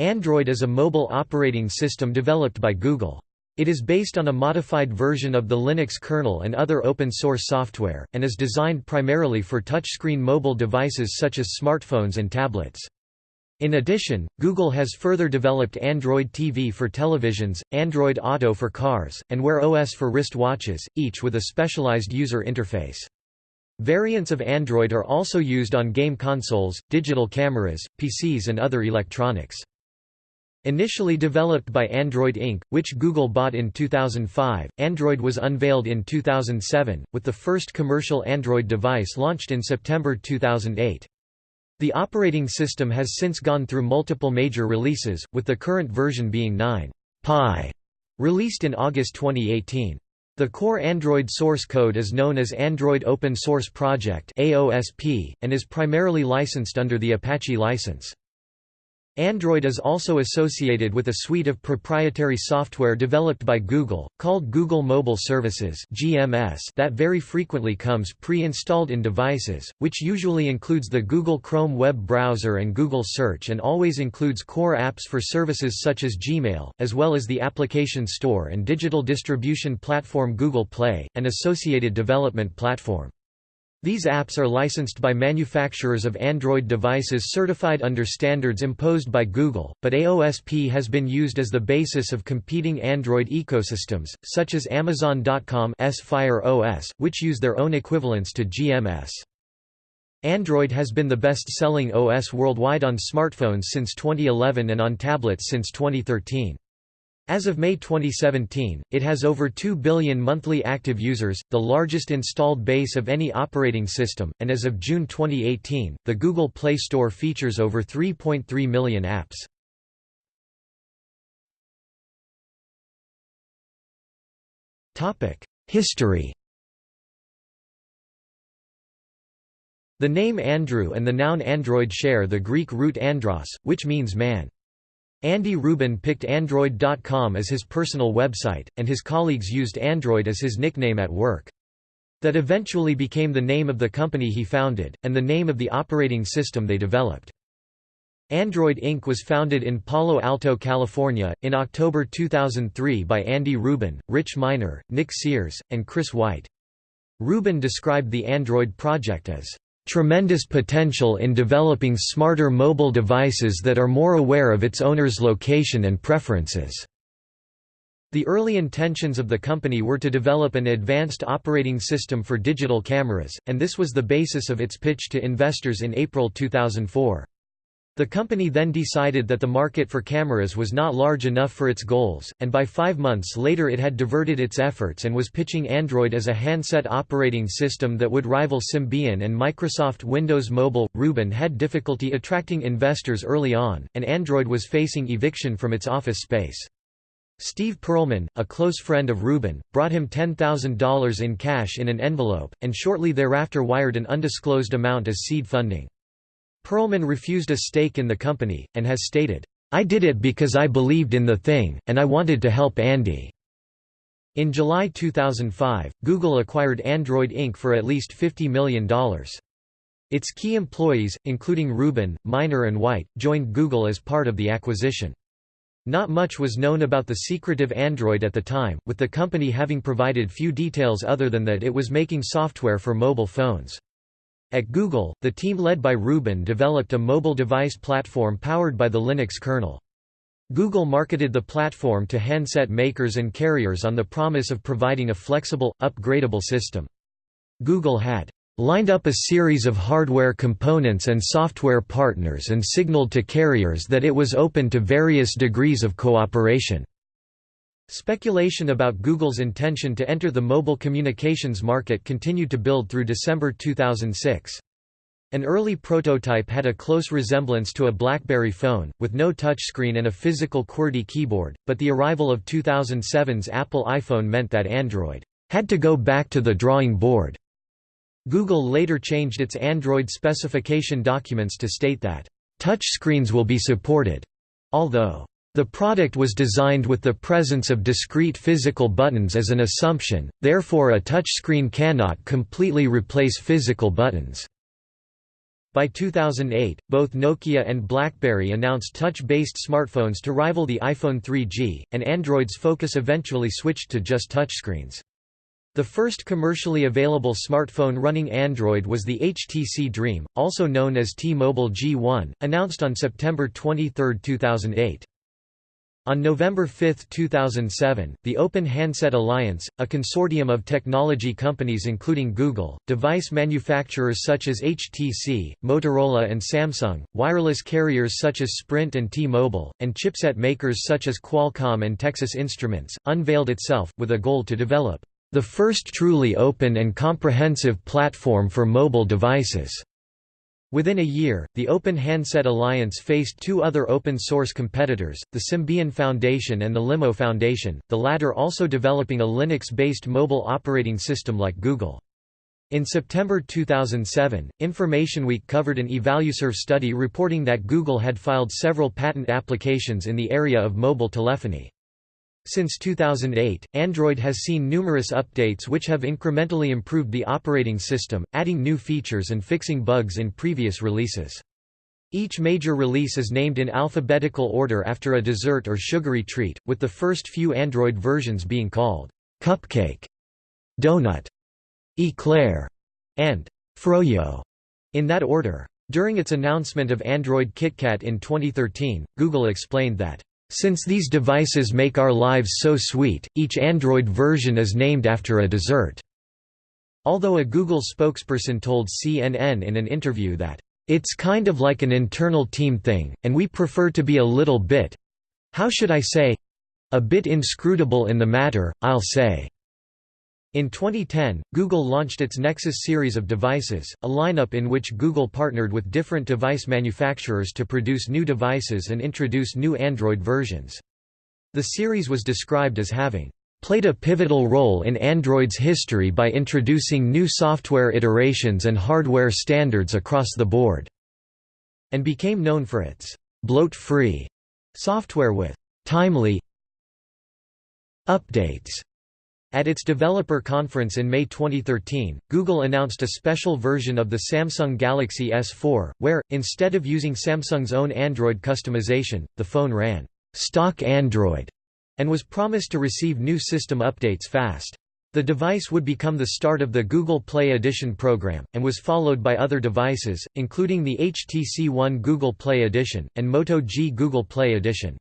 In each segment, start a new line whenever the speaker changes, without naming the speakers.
Android is a mobile operating system developed by Google. It is based on a modified version of the Linux kernel and other open-source software, and is designed primarily for touchscreen mobile devices such as smartphones and tablets. In addition, Google has further developed Android TV for televisions, Android Auto for cars, and Wear OS for wrist watches, each with a specialized user interface. Variants of Android are also used on game consoles, digital cameras, PCs and other electronics. Initially developed by Android Inc., which Google bought in 2005, Android was unveiled in 2007, with the first commercial Android device launched in September 2008. The operating system has since gone through multiple major releases, with the current version being 9 Pie, released in August 2018. The core Android source code is known as Android Open Source Project and is primarily licensed under the Apache license. Android is also associated with a suite of proprietary software developed by Google, called Google Mobile Services (GMS) that very frequently comes pre-installed in devices, which usually includes the Google Chrome web browser and Google Search and always includes core apps for services such as Gmail, as well as the application store and digital distribution platform Google Play, and associated development platform. These apps are licensed by manufacturers of Android devices certified under standards imposed by Google, but AOSP has been used as the basis of competing Android ecosystems, such as Amazon.com's Fire OS, which use their own equivalents to GMS. Android has been the best-selling OS worldwide on smartphones since 2011 and on tablets since 2013. As of May 2017, it has over 2 billion monthly active users, the largest installed base of any operating system, and as of June 2018, the Google Play Store features over 3.3 million apps. History The name Andrew and the noun android share the Greek root andros, which means man. Andy Rubin picked Android.com as his personal website, and his colleagues used Android as his nickname at work. That eventually became the name of the company he founded, and the name of the operating system they developed. Android Inc. was founded in Palo Alto, California, in October 2003 by Andy Rubin, Rich Miner, Nick Sears, and Chris White. Rubin described the Android project as tremendous potential in developing smarter mobile devices that are more aware of its owner's location and preferences. The early intentions of the company were to develop an advanced operating system for digital cameras, and this was the basis of its pitch to investors in April 2004. The company then decided that the market for cameras was not large enough for its goals, and by five months later it had diverted its efforts and was pitching Android as a handset operating system that would rival Symbian and Microsoft Windows Mobile. Rubin had difficulty attracting investors early on, and Android was facing eviction from its office space. Steve Perlman, a close friend of Rubin, brought him $10,000 in cash in an envelope, and shortly thereafter wired an undisclosed amount as seed funding. Perlman refused a stake in the company, and has stated, I did it because I believed in the thing, and I wanted to help Andy. In July 2005, Google acquired Android Inc. for at least $50 million. Its key employees, including Rubin, Miner and White, joined Google as part of the acquisition. Not much was known about the secretive Android at the time, with the company having provided few details other than that it was making software for mobile phones. At Google, the team led by Rubin developed a mobile device platform powered by the Linux kernel. Google marketed the platform to handset makers and carriers on the promise of providing a flexible, upgradable system. Google had lined up a series of hardware components and software partners and signaled to carriers that it was open to various degrees of cooperation. Speculation about Google's intention to enter the mobile communications market continued to build through December 2006. An early prototype had a close resemblance to a BlackBerry phone, with no touchscreen and a physical QWERTY keyboard, but the arrival of 2007's Apple iPhone meant that Android had to go back to the drawing board. Google later changed its Android specification documents to state that, "...touchscreens will be supported," although the product was designed with the presence of discrete physical buttons as an assumption, therefore a touchscreen cannot completely replace physical buttons. By 2008, both Nokia and BlackBerry announced touch-based smartphones to rival the iPhone 3G, and Android's focus eventually switched to just touchscreens. The first commercially available smartphone running Android was the HTC Dream, also known as T-Mobile G1, announced on September 23, 2008. On November 5, 2007, the Open Handset Alliance, a consortium of technology companies including Google, device manufacturers such as HTC, Motorola and Samsung, wireless carriers such as Sprint and T-Mobile, and chipset makers such as Qualcomm and Texas Instruments, unveiled itself, with a goal to develop the first truly open and comprehensive platform for mobile devices. Within a year, the Open Handset Alliance faced two other open-source competitors, the Symbian Foundation and the Limo Foundation, the latter also developing a Linux-based mobile operating system like Google. In September 2007, Information Week covered an Evalueserve study reporting that Google had filed several patent applications in the area of mobile telephony. Since 2008, Android has seen numerous updates which have incrementally improved the operating system, adding new features and fixing bugs in previous releases. Each major release is named in alphabetical order after a dessert or sugary treat, with the first few Android versions being called cupcake, donut, eclair, and froyo, in that order. During its announcement of Android KitKat in 2013, Google explained that since these devices make our lives so sweet, each Android version is named after a dessert." Although a Google spokesperson told CNN in an interview that, "...it's kind of like an internal team thing, and we prefer to be a little bit—how should I say—a bit inscrutable in the matter, I'll say." In 2010, Google launched its Nexus series of devices, a lineup in which Google partnered with different device manufacturers to produce new devices and introduce new Android versions. The series was described as having played a pivotal role in Android's history by introducing new software iterations and hardware standards across the board, and became known for its bloat-free software with timely updates. At its developer conference in May 2013, Google announced a special version of the Samsung Galaxy S4, where, instead of using Samsung's own Android customization, the phone ran stock Android and was promised to receive new system updates fast. The device would become the start of the Google Play Edition program, and was followed by other devices, including the HTC One Google Play Edition, and Moto G Google Play Edition.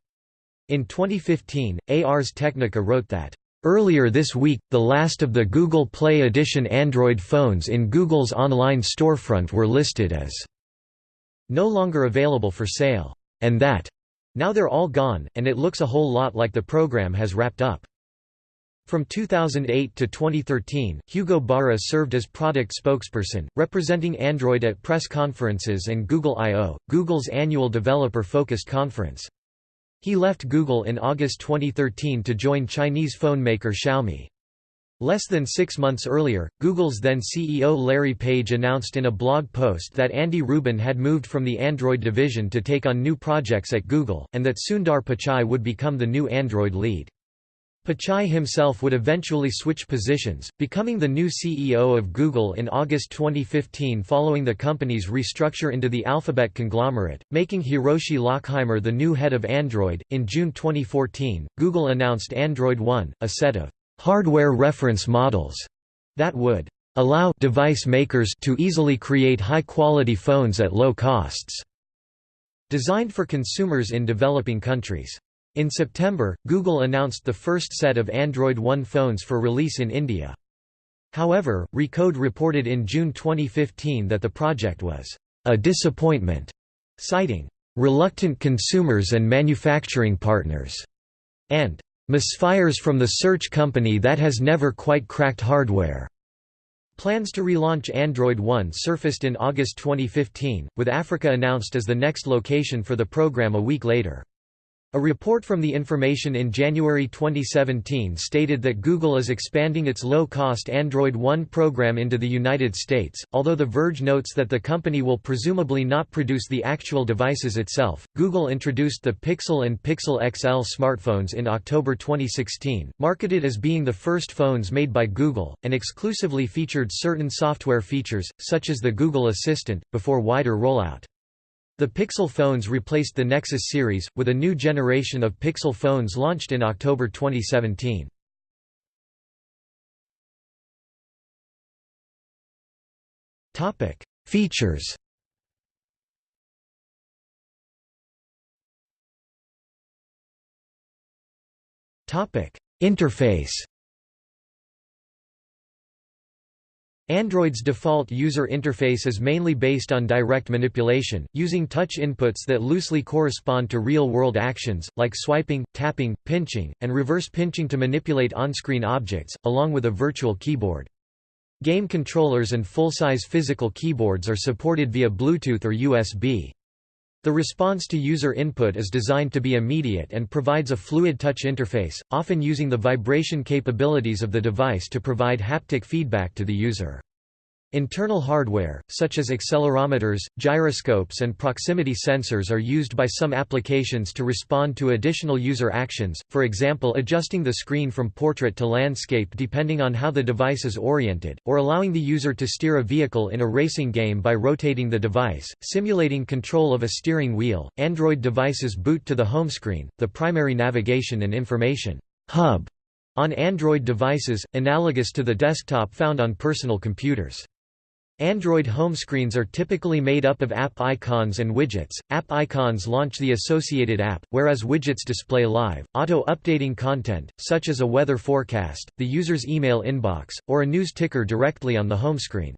In 2015, Ars Technica wrote that Earlier this week, the last of the Google Play Edition Android phones in Google's online storefront were listed as no longer available for sale, and that now they're all gone, and it looks a whole lot like the program has wrapped up. From 2008 to 2013, Hugo Barra served as product spokesperson, representing Android at press conferences and Google I.O., Google's annual developer-focused conference. He left Google in August 2013 to join Chinese phone maker Xiaomi. Less than six months earlier, Google's then CEO Larry Page announced in a blog post that Andy Rubin had moved from the Android division to take on new projects at Google, and that Sundar Pichai would become the new Android lead. Pichai himself would eventually switch positions, becoming the new CEO of Google in August 2015 following the company's restructure into the Alphabet conglomerate, making Hiroshi Lockheimer the new head of Android. In June 2014, Google announced Android One, a set of hardware reference models that would allow device makers to easily create high-quality phones at low costs, designed for consumers in developing countries. In September, Google announced the first set of Android One phones for release in India. However, Recode reported in June 2015 that the project was a disappointment, citing reluctant consumers and manufacturing partners, and misfires from the search company that has never quite cracked hardware. Plans to relaunch Android One surfaced in August 2015, with Africa announced as the next location for the program a week later. A report from The Information in January 2017 stated that Google is expanding its low-cost Android One program into the United States, although The Verge notes that the company will presumably not produce the actual devices itself. Google introduced the Pixel and Pixel XL smartphones in October 2016, marketed as being the first phones made by Google, and exclusively featured certain software features, such as the Google Assistant, before wider rollout. The Pixel phones replaced the Nexus series, with a new generation of Pixel phones launched in October 2017. Features Interface Android's default user interface is mainly based on direct manipulation, using touch inputs that loosely correspond to real-world actions, like swiping, tapping, pinching, and reverse pinching to manipulate on-screen objects, along with a virtual keyboard. Game controllers and full-size physical keyboards are supported via Bluetooth or USB. The response to user input is designed to be immediate and provides a fluid touch interface, often using the vibration capabilities of the device to provide haptic feedback to the user. Internal hardware, such as accelerometers, gyroscopes and proximity sensors are used by some applications to respond to additional user actions, for example adjusting the screen from portrait to landscape depending on how the device is oriented, or allowing the user to steer a vehicle in a racing game by rotating the device, simulating control of a steering wheel. Android devices boot to the home screen, the primary navigation and information hub on Android devices, analogous to the desktop found on personal computers. Android home screens are typically made up of app icons and widgets. App icons launch the associated app, whereas widgets display live, auto-updating content, such as a weather forecast, the user's email inbox, or a news ticker directly on the home screen.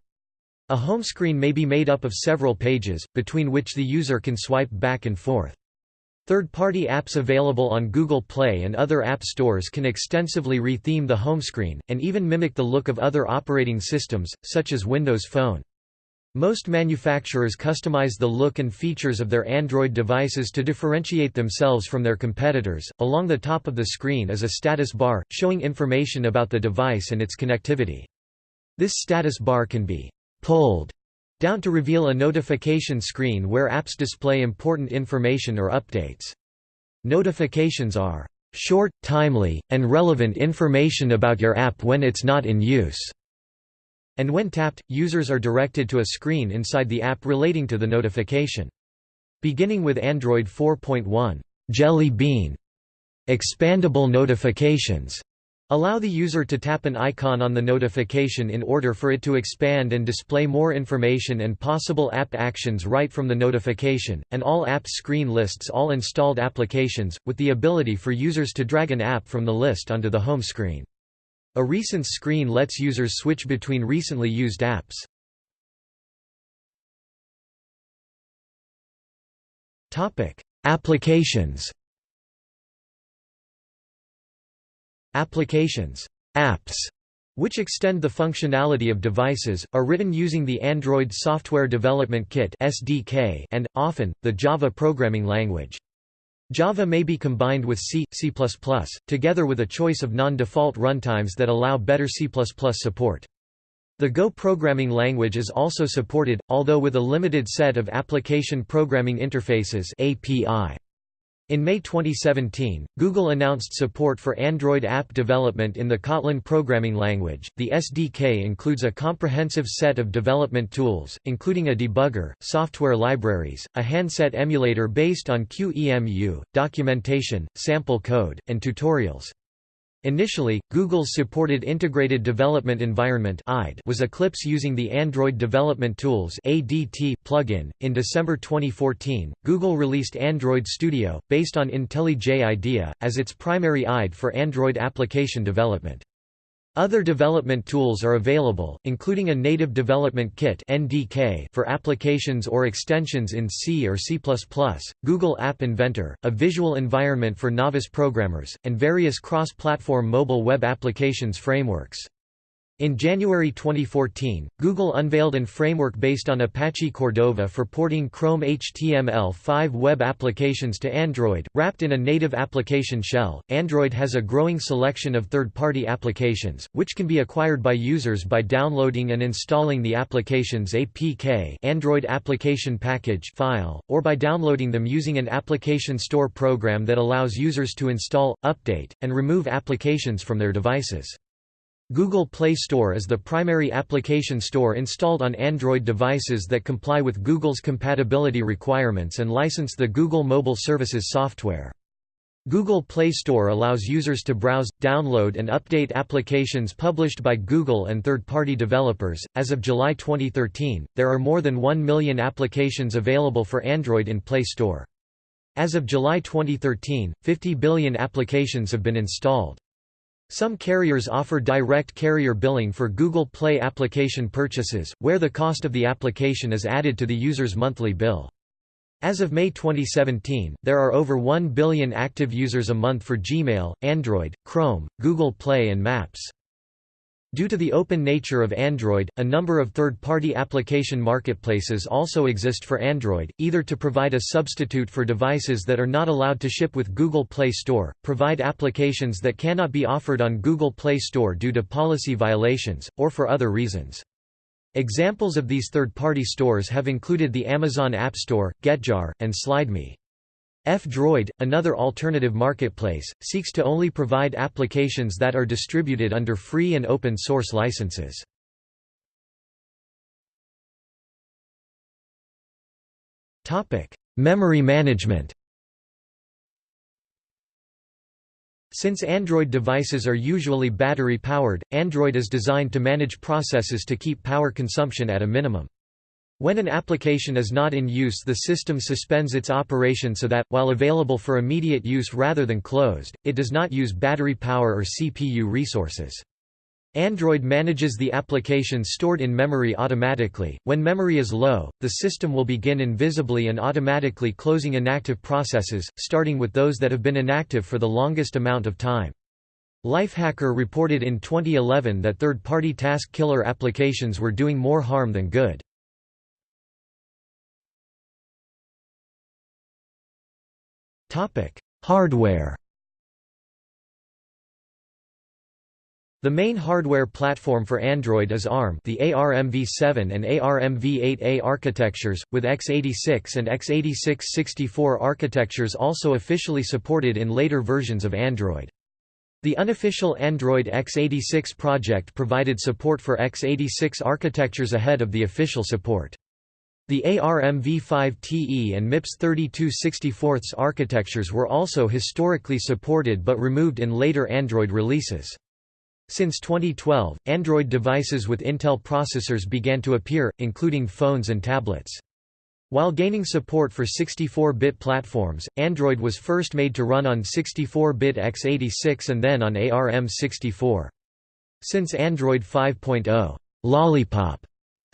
A home screen may be made up of several pages, between which the user can swipe back and forth. Third-party apps available on Google Play and other app stores can extensively retheme the home screen, and even mimic the look of other operating systems, such as Windows Phone. Most manufacturers customize the look and features of their Android devices to differentiate themselves from their competitors. Along the top of the screen is a status bar, showing information about the device and its connectivity. This status bar can be pulled down to reveal a notification screen where apps display important information or updates. Notifications are short, timely, and relevant information about your app when it's not in use. And when tapped, users are directed to a screen inside the app relating to the notification. Beginning with Android 4.1, Jelly Bean expandable notifications Allow the user to tap an icon on the notification in order for it to expand and display more information and possible app actions right from the notification, and all apps screen lists all installed applications, with the ability for users to drag an app from the list onto the home screen. A recent screen lets users switch between recently used apps. Applications Applications apps, which extend the functionality of devices, are written using the Android Software Development Kit (SDK) and often the Java programming language. Java may be combined with C, C++, together with a choice of non-default runtimes that allow better C++ support. The Go programming language is also supported, although with a limited set of application programming interfaces API. In May 2017, Google announced support for Android app development in the Kotlin programming language. The SDK includes a comprehensive set of development tools, including a debugger, software libraries, a handset emulator based on QEMU, documentation, sample code, and tutorials. Initially, Google's supported Integrated Development Environment was Eclipse using the Android Development Tools plugin. In December 2014, Google released Android Studio, based on IntelliJ IDEA, as its primary IDE for Android application development. Other development tools are available, including a Native Development Kit (NDK) for applications or extensions in C or C++, Google App Inventor, a visual environment for novice programmers, and various cross-platform mobile web applications frameworks. In January 2014, Google unveiled an framework based on Apache Cordova for porting Chrome HTML5 web applications to Android, wrapped in a native application shell. Android has a growing selection of third-party applications, which can be acquired by users by downloading and installing the application's APK Android Application Package file, or by downloading them using an application store program that allows users to install, update, and remove applications from their devices. Google Play Store is the primary application store installed on Android devices that comply with Google's compatibility requirements and license the Google Mobile Services software. Google Play Store allows users to browse, download, and update applications published by Google and third party developers. As of July 2013, there are more than 1 million applications available for Android in Play Store. As of July 2013, 50 billion applications have been installed. Some carriers offer direct carrier billing for Google Play application purchases, where the cost of the application is added to the user's monthly bill. As of May 2017, there are over 1 billion active users a month for Gmail, Android, Chrome, Google Play and Maps. Due to the open nature of Android, a number of third-party application marketplaces also exist for Android, either to provide a substitute for devices that are not allowed to ship with Google Play Store, provide applications that cannot be offered on Google Play Store due to policy violations, or for other reasons. Examples of these third-party stores have included the Amazon App Store, GetJar, and SlideMe. F-Droid, another alternative marketplace, seeks to only provide applications that are distributed under free and open source licenses. Memory management Since Android devices are usually battery-powered, Android is designed to manage processes to keep power consumption at a minimum. When an application is not in use the system suspends its operation so that, while available for immediate use rather than closed, it does not use battery power or CPU resources. Android manages the applications stored in memory automatically. When memory is low, the system will begin invisibly and automatically closing inactive processes, starting with those that have been inactive for the longest amount of time. Lifehacker reported in 2011 that third-party task killer applications were doing more harm than good. Hardware The main hardware platform for Android is ARM the ARMv7 and ARMv8A architectures, with x86 and x86-64 architectures also officially supported in later versions of Android. The unofficial Android x86 project provided support for x86 architectures ahead of the official support. The ARMv5TE and MIPS 3264 architectures were also historically supported but removed in later Android releases. Since 2012, Android devices with Intel processors began to appear, including phones and tablets. While gaining support for 64-bit platforms, Android was first made to run on 64-bit x86 and then on ARM64. Since Android 5.0, Lollipop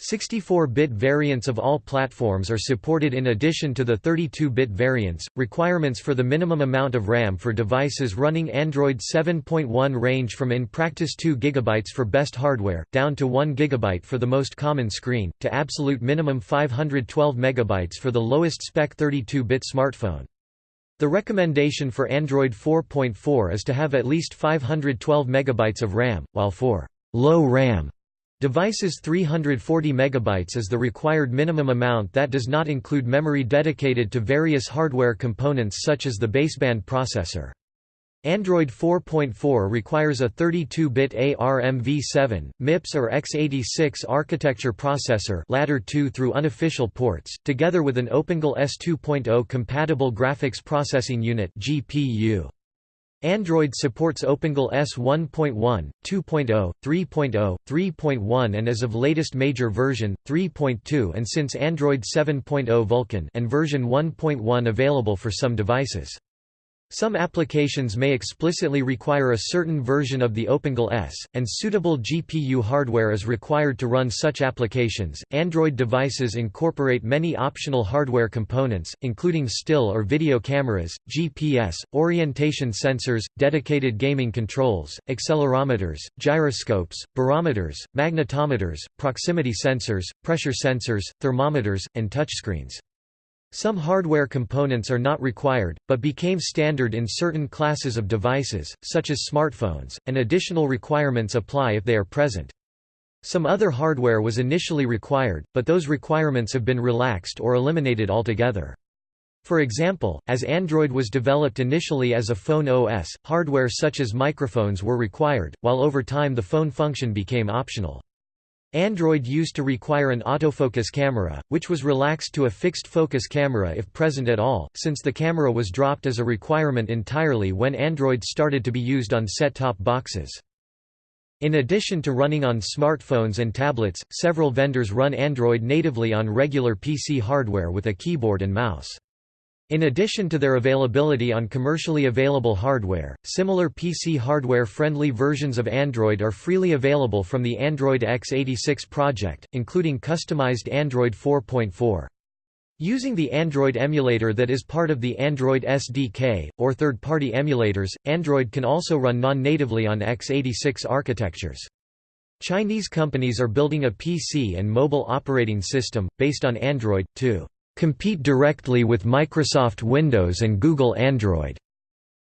64-bit variants of all platforms are supported in addition to the 32-bit variants. Requirements for the minimum amount of RAM for devices running Android 7.1 range from in practice 2 GB for best hardware, down to 1 GB for the most common screen, to absolute minimum 512 MB for the lowest spec 32-bit smartphone. The recommendation for Android 4.4 is to have at least 512 MB of RAM, while for low RAM Devices 340 MB is the required minimum amount that does not include memory dedicated to various hardware components such as the baseband processor. Android 4.4 requires a 32-bit ARMv7, MIPS or x86 architecture processor ladder 2 through unofficial ports, together with an OpenGL ES2.0 compatible graphics processing unit GPU. Android supports OpenGL ES 1.1, 2.0, 3.0, 3.1 and as of latest major version, 3.2 and since Android 7.0 Vulkan and version 1.1 available for some devices. Some applications may explicitly require a certain version of the OpenGL ES, and suitable GPU hardware is required to run such applications. Android devices incorporate many optional hardware components, including still or video cameras, GPS, orientation sensors, dedicated gaming controls, accelerometers, gyroscopes, barometers, magnetometers, proximity sensors, pressure sensors, thermometers, and touchscreens. Some hardware components are not required, but became standard in certain classes of devices, such as smartphones, and additional requirements apply if they are present. Some other hardware was initially required, but those requirements have been relaxed or eliminated altogether. For example, as Android was developed initially as a phone OS, hardware such as microphones were required, while over time the phone function became optional. Android used to require an autofocus camera, which was relaxed to a fixed focus camera if present at all, since the camera was dropped as a requirement entirely when Android started to be used on set-top boxes. In addition to running on smartphones and tablets, several vendors run Android natively on regular PC hardware with a keyboard and mouse. In addition to their availability on commercially available hardware, similar PC hardware-friendly versions of Android are freely available from the Android x86 project, including customized Android 4.4. Using the Android emulator that is part of the Android SDK, or third-party emulators, Android can also run non-natively on x86 architectures. Chinese companies are building a PC and mobile operating system, based on Android, too compete directly with Microsoft Windows and Google Android.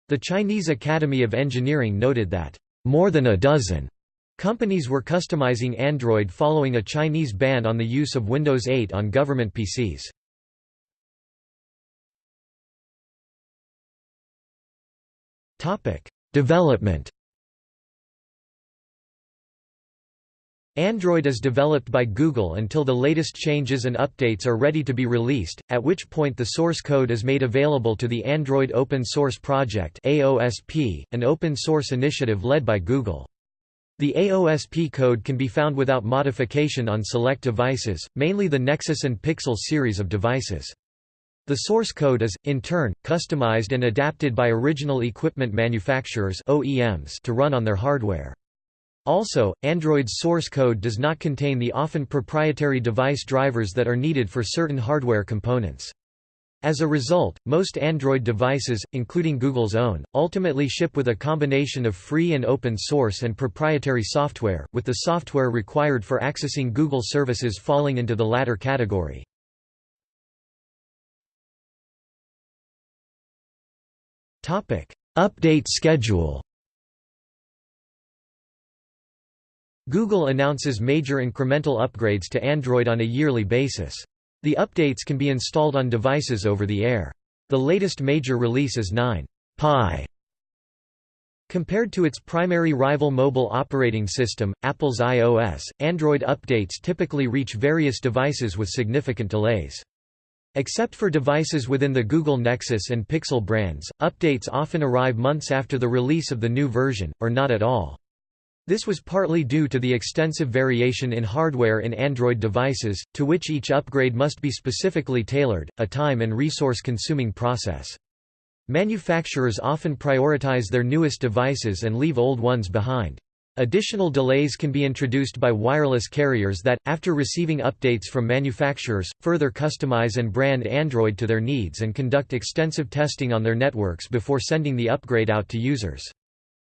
The Chinese Academy of Engineering noted that, more than a dozen companies were customizing Android following a Chinese ban on the use of Windows 8 on government PCs. Development Android is developed by Google until the latest changes and updates are ready to be released, at which point the source code is made available to the Android Open Source Project AOSP, an open source initiative led by Google. The AOSP code can be found without modification on select devices, mainly the Nexus and Pixel series of devices. The source code is, in turn, customized and adapted by original equipment manufacturers OEMs to run on their hardware. Also, Android's source code does not contain the often proprietary device drivers that are needed for certain hardware components. As a result, most Android devices, including Google's own, ultimately ship with a combination of free and open source and proprietary software, with the software required for accessing Google services falling into the latter category. Update schedule Google announces major incremental upgrades to Android on a yearly basis. The updates can be installed on devices over the air. The latest major release is 9 Pie. Compared to its primary rival mobile operating system, Apple's iOS, Android updates typically reach various devices with significant delays. Except for devices within the Google Nexus and Pixel brands, updates often arrive months after the release of the new version, or not at all. This was partly due to the extensive variation in hardware in Android devices, to which each upgrade must be specifically tailored, a time and resource-consuming process. Manufacturers often prioritize their newest devices and leave old ones behind. Additional delays can be introduced by wireless carriers that, after receiving updates from manufacturers, further customize and brand Android to their needs and conduct extensive testing on their networks before sending the upgrade out to users.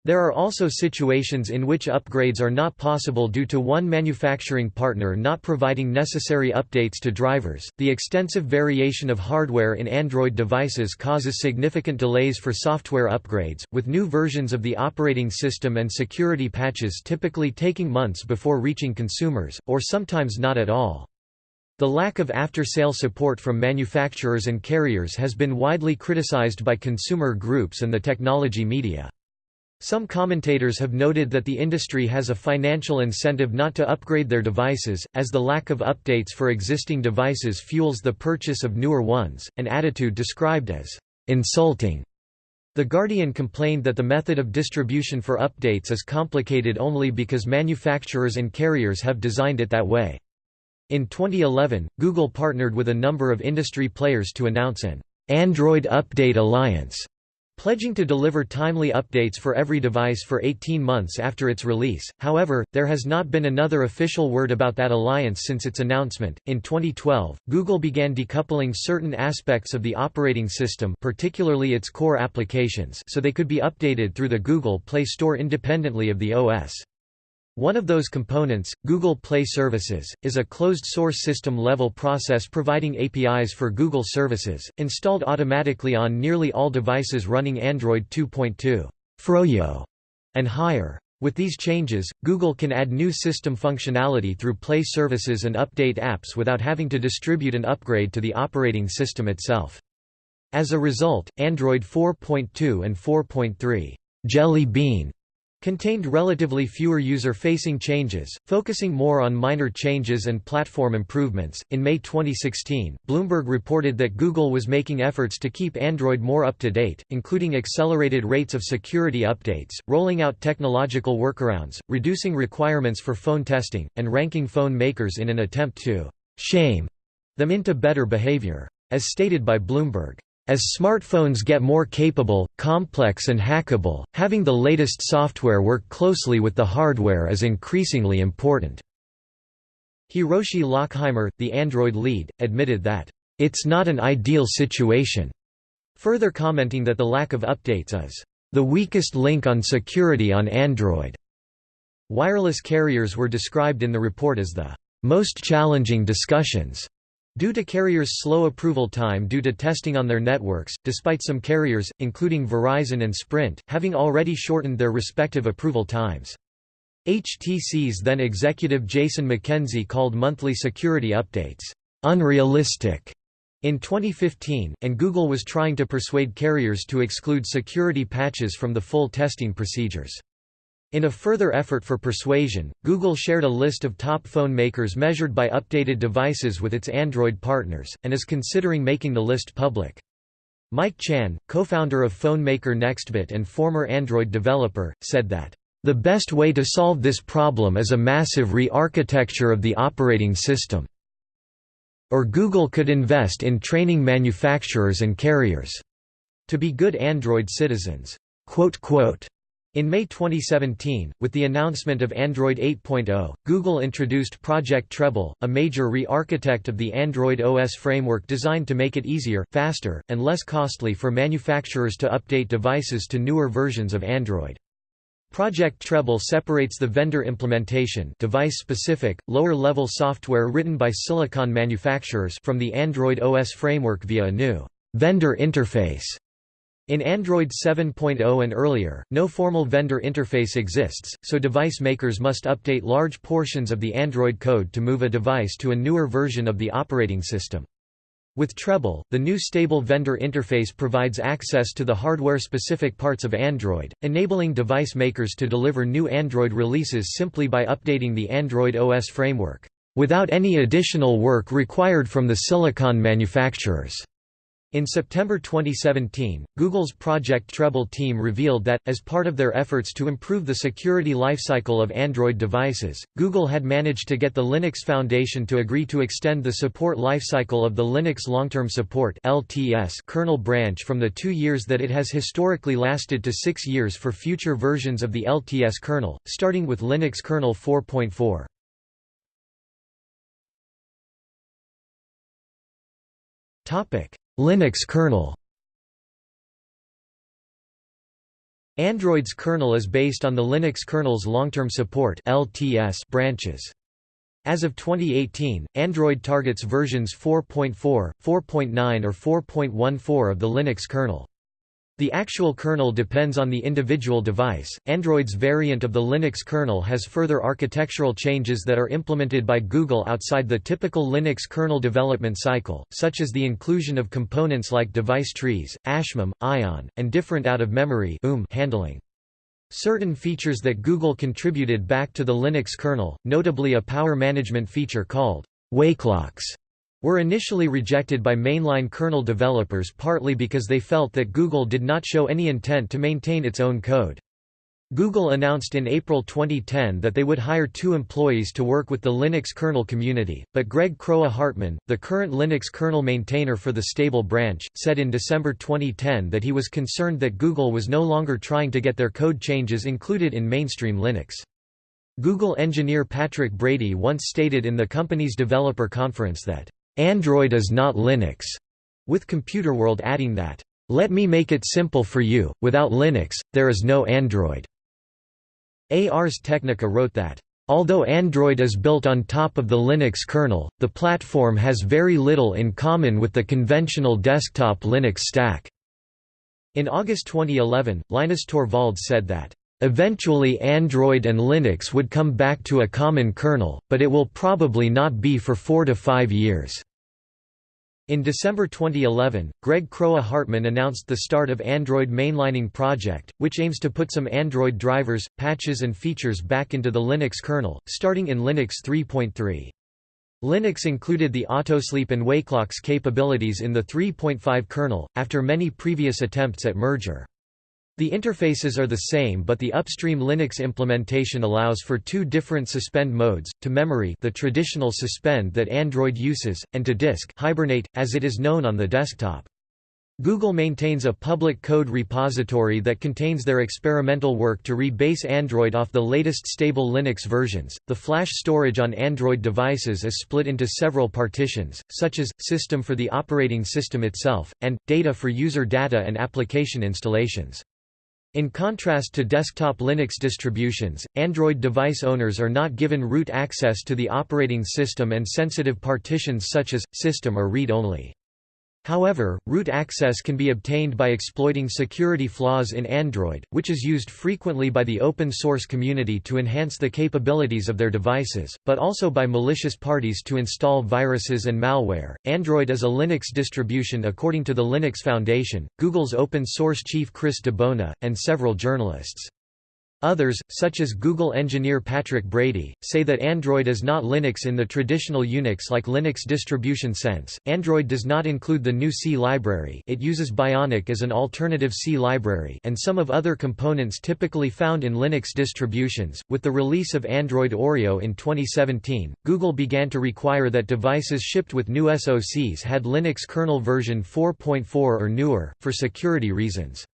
There are also situations in which upgrades are not possible due to one manufacturing partner not providing necessary updates to drivers. The extensive variation of hardware in Android devices causes significant delays for software upgrades, with new versions of the operating system and security patches typically taking months before reaching consumers, or sometimes not at all. The lack of after-sale support from manufacturers and carriers has been widely criticized by consumer groups and the technology media. Some commentators have noted that the industry has a financial incentive not to upgrade their devices, as the lack of updates for existing devices fuels the purchase of newer ones, an attitude described as insulting. The Guardian complained that the method of distribution for updates is complicated only because manufacturers and carriers have designed it that way. In 2011, Google partnered with a number of industry players to announce an Android Update Alliance pledging to deliver timely updates for every device for 18 months after its release. However, there has not been another official word about that alliance since its announcement. In 2012, Google began decoupling certain aspects of the operating system, particularly its core applications, so they could be updated through the Google Play Store independently of the OS. One of those components, Google Play Services, is a closed-source system-level process providing APIs for Google services, installed automatically on nearly all devices running Android 2.2 Froyo and higher. With these changes, Google can add new system functionality through Play services and update apps without having to distribute an upgrade to the operating system itself. As a result, Android 4.2 and 4.3 Jelly Bean contained relatively fewer user-facing changes, focusing more on minor changes and platform improvements. In May 2016, Bloomberg reported that Google was making efforts to keep Android more up to date, including accelerated rates of security updates, rolling out technological workarounds, reducing requirements for phone testing, and ranking phone makers in an attempt to shame them into better behavior. As stated by Bloomberg, as smartphones get more capable, complex and hackable, having the latest software work closely with the hardware is increasingly important." Hiroshi Lockheimer, the Android lead, admitted that, "...it's not an ideal situation," further commenting that the lack of updates is, "...the weakest link on security on Android." Wireless carriers were described in the report as the "...most challenging discussions." Due to carriers' slow approval time due to testing on their networks, despite some carriers, including Verizon and Sprint, having already shortened their respective approval times. HTC's then executive Jason Mackenzie called monthly security updates, "...unrealistic." In 2015, and Google was trying to persuade carriers to exclude security patches from the full testing procedures. In a further effort for persuasion, Google shared a list of top phone makers measured by updated devices with its Android partners, and is considering making the list public. Mike Chan, co-founder of phone maker Nextbit and former Android developer, said that, "...the best way to solve this problem is a massive re-architecture of the operating system. Or Google could invest in training manufacturers and carriers to be good Android citizens." In May 2017, with the announcement of Android 8.0, Google introduced Project Treble, a major re-architect of the Android OS framework designed to make it easier, faster, and less costly for manufacturers to update devices to newer versions of Android. Project Treble separates the vendor implementation device-specific, lower-level software written by silicon manufacturers from the Android OS framework via a new vendor interface in Android 7.0 and earlier, no formal vendor interface exists, so device makers must update large portions of the Android code to move a device to a newer version of the operating system. With Treble, the new stable vendor interface provides access to the hardware-specific parts of Android, enabling device makers to deliver new Android releases simply by updating the Android OS framework, without any additional work required from the silicon manufacturers. In September 2017, Google's Project Treble team revealed that, as part of their efforts to improve the security lifecycle of Android devices, Google had managed to get the Linux Foundation to agree to extend the support lifecycle of the Linux Long-Term Support LTS kernel branch from the two years that it has historically lasted to six years for future versions of the LTS kernel, starting with Linux kernel 4.4. Topic Linux kernel Android's kernel is based on the Linux kernel's long-term support (LTS) branches. As of 2018, Android targets versions 4.4, 4.9 or 4.14 of the Linux kernel. The actual kernel depends on the individual device. Android's variant of the Linux kernel has further architectural changes that are implemented by Google outside the typical Linux kernel development cycle, such as the inclusion of components like device trees, AshMem, Ion, and different out-of-memory um, handling. Certain features that Google contributed back to the Linux kernel, notably a power management feature called wakelocks, were initially rejected by mainline kernel developers partly because they felt that Google did not show any intent to maintain its own code. Google announced in April 2010 that they would hire two employees to work with the Linux kernel community, but Greg Kroah-Hartman, the current Linux kernel maintainer for the stable branch, said in December 2010 that he was concerned that Google was no longer trying to get their code changes included in mainstream Linux. Google engineer Patrick Brady once stated in the company's developer conference that, "...Android is not Linux", with Computerworld adding that, "...let me make it simple for you, without Linux, there is no Android." Ars Technica wrote that, Although Android is built on top of the Linux kernel, the platform has very little in common with the conventional desktop Linux stack. In August 2011, Linus Torvalds said that, Eventually Android and Linux would come back to a common kernel, but it will probably not be for four to five years. In December 2011, Greg Kroah-Hartman announced the start of Android Mainlining Project, which aims to put some Android drivers, patches and features back into the Linux kernel, starting in Linux 3.3. Linux included the autosleep and wakelocks capabilities in the 3.5 kernel, after many previous attempts at merger. The interfaces are the same but the upstream Linux implementation allows for two different suspend modes, to memory the traditional suspend that Android uses, and to disk Hibernate, as it is known on the desktop. Google maintains a public code repository that contains their experimental work to rebase Android off the latest stable Linux versions. The flash storage on Android devices is split into several partitions, such as system for the operating system itself, and data for user data and application installations. In contrast to desktop Linux distributions, Android device owners are not given root access to the operating system and sensitive partitions such as, system or read-only. However, root access can be obtained by exploiting security flaws in Android, which is used frequently by the open source community to enhance the capabilities of their devices, but also by malicious parties to install viruses and malware. Android is a Linux distribution according to the Linux Foundation, Google's open source chief Chris DiBona, and several journalists. Others, such as Google engineer Patrick Brady, say that Android is not Linux in the traditional Unix-like Linux distribution sense. Android does not include the GNU C library it uses Bionic as an alternative C library and some of other components typically found in Linux distributions. With the release of Android Oreo in 2017, Google began to require that devices shipped with new SoCs had Linux kernel version 4.4 or newer, for security reasons.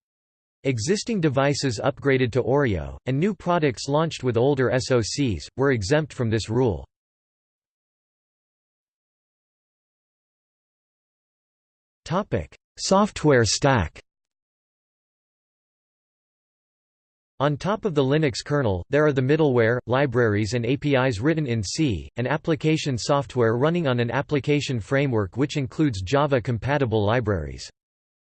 Existing devices upgraded to Oreo, and new products launched with older SoCs, were exempt from this rule. Software stack On top of the Linux kernel, there are the middleware, libraries and APIs written in C, and application software running on an application framework which includes Java-compatible libraries.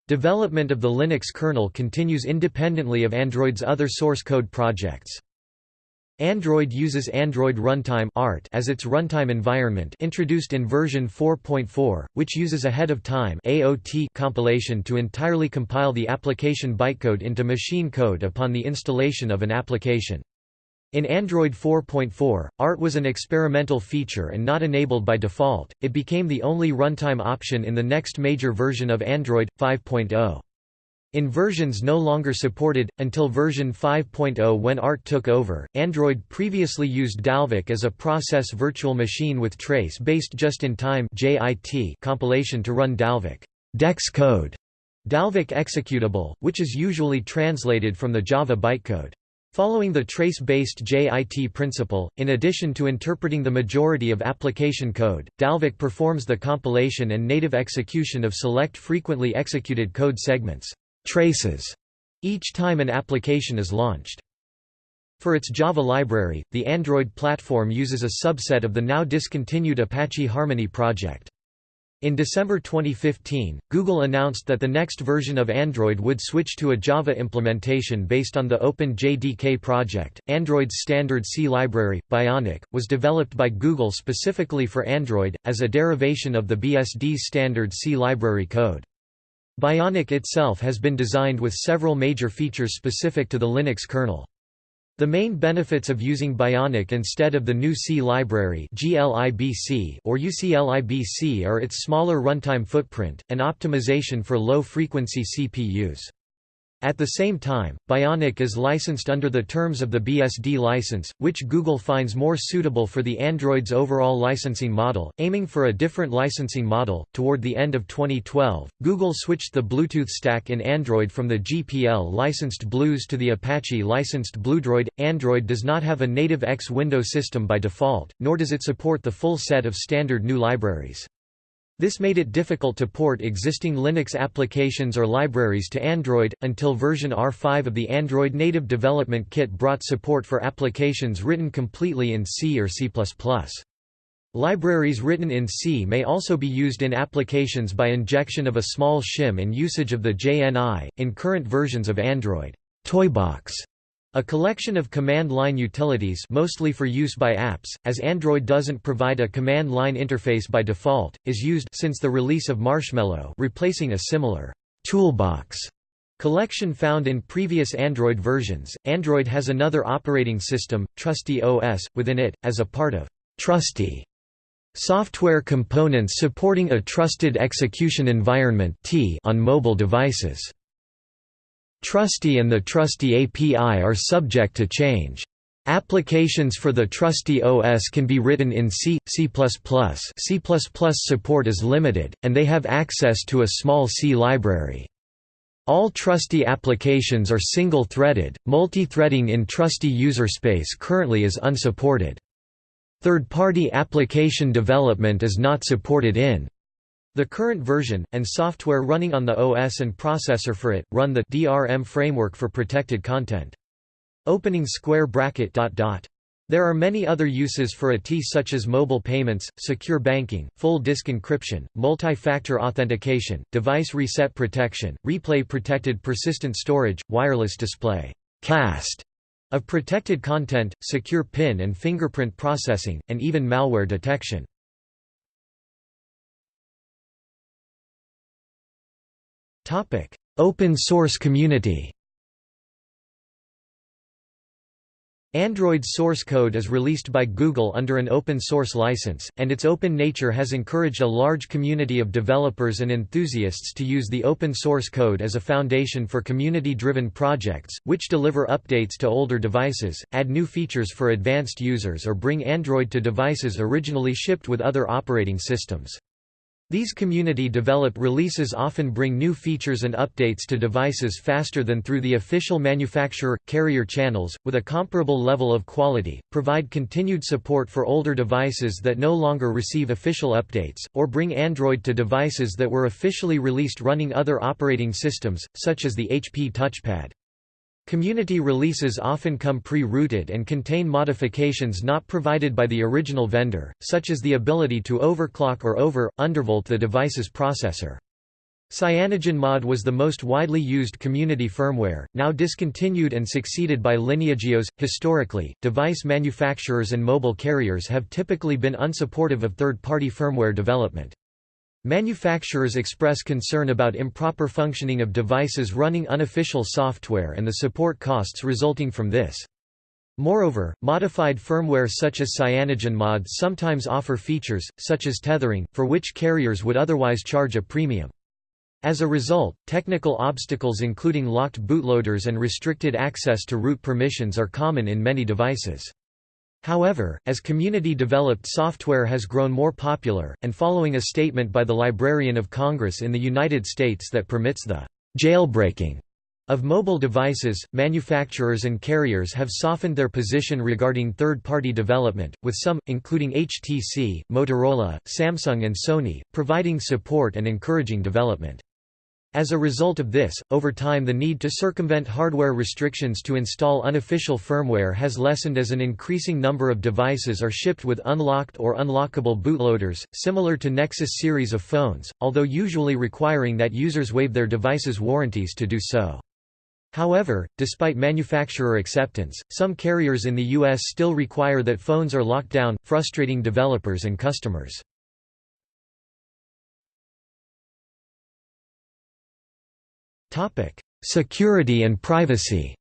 Development of the Linux kernel continues independently of Android's other source code projects. Android uses Android Runtime (ART) as its runtime environment, introduced in version 4.4, which uses ahead-of-time (AOT) compilation to entirely compile the application bytecode into machine code upon the installation of an application. In Android 4.4, ART was an experimental feature and not enabled by default, it became the only runtime option in the next major version of Android, 5.0. In versions no longer supported, until version 5.0 when ART took over, Android previously used Dalvik as a process virtual machine with trace-based just-in-time compilation to run Dalvik DEX code, Dalvik executable, which is usually translated from the Java bytecode. Following the trace-based JIT principle, in addition to interpreting the majority of application code, Dalvik performs the compilation and native execution of select frequently executed code segments traces, each time an application is launched. For its Java library, the Android platform uses a subset of the now discontinued Apache Harmony project. In December 2015, Google announced that the next version of Android would switch to a Java implementation based on the Open JDK project. Android's standard C library, Bionic, was developed by Google specifically for Android, as a derivation of the BSD's standard C library code. Bionic itself has been designed with several major features specific to the Linux kernel. The main benefits of using Bionic instead of the GNU C library or UCLIBC are its smaller runtime footprint, and optimization for low-frequency CPUs. At the same time, Bionic is licensed under the terms of the BSD license, which Google finds more suitable for the Android's overall licensing model, aiming for a different licensing model. Toward the end of 2012, Google switched the Bluetooth stack in Android from the GPL licensed BlueZ to the Apache licensed Bluedroid. Android does not have a native X window system by default, nor does it support the full set of standard GNU libraries. This made it difficult to port existing Linux applications or libraries to Android, until version R5 of the Android Native Development Kit brought support for applications written completely in C or C++. Libraries written in C may also be used in applications by injection of a small shim and usage of the JNI. In current versions of Android, Toybox a collection of command-line utilities mostly for use by apps, as Android doesn't provide a command-line interface by default, is used since the release of Marshmallow replacing a similar toolbox collection found in previous Android versions. Android has another operating system, Trusty OS, within it, as a part of Trusty software components supporting a trusted execution environment on mobile devices. Trusty and the Trusty API are subject to change. Applications for the Trusty OS can be written in C, C++. C++ support is limited, and they have access to a small C library. All Trusty applications are single-threaded, multi-threading in Trusty userspace currently is unsupported. Third-party application development is not supported in the current version, and software running on the OS and processor for it, run the DRM framework for protected content. Opening square bracket dot dot. There are many other uses for a TEE such as mobile payments, secure banking, full disk encryption, multi-factor authentication, device reset protection, replay protected persistent storage, wireless display cast of protected content, secure PIN and fingerprint processing, and even malware detection. Topic: Open source community. Android source code is released by Google under an open source license, and its open nature has encouraged a large community of developers and enthusiasts to use the open source code as a foundation for community-driven projects, which deliver updates to older devices, add new features for advanced users or bring Android to devices originally shipped with other operating systems. These community-developed releases often bring new features and updates to devices faster than through the official manufacturer, carrier channels, with a comparable level of quality, provide continued support for older devices that no longer receive official updates, or bring Android to devices that were officially released running other operating systems, such as the HP touchpad. Community releases often come pre-rooted and contain modifications not provided by the original vendor, such as the ability to overclock or over-undervolt the device's processor. CyanogenMod was the most widely used community firmware, now discontinued and succeeded by LineageOS. Historically, device manufacturers and mobile carriers have typically been unsupportive of third-party firmware development. Manufacturers express concern about improper functioning of devices running unofficial software and the support costs resulting from this. Moreover, modified firmware such as CyanogenMod sometimes offer features, such as tethering, for which carriers would otherwise charge a premium. As a result, technical obstacles including locked bootloaders and restricted access to root permissions are common in many devices. However, as community-developed software has grown more popular, and following a statement by the Librarian of Congress in the United States that permits the «jailbreaking» of mobile devices, manufacturers and carriers have softened their position regarding third-party development, with some, including HTC, Motorola, Samsung and Sony, providing support and encouraging development. As a result of this, over time the need to circumvent hardware restrictions to install unofficial firmware has lessened as an increasing number of devices are shipped with unlocked or unlockable bootloaders, similar to Nexus series of phones, although usually requiring that users waive their device's warranties to do so. However, despite manufacturer acceptance, some carriers in the U.S. still require that phones are locked down, frustrating developers and customers. Topic: Security and privacy.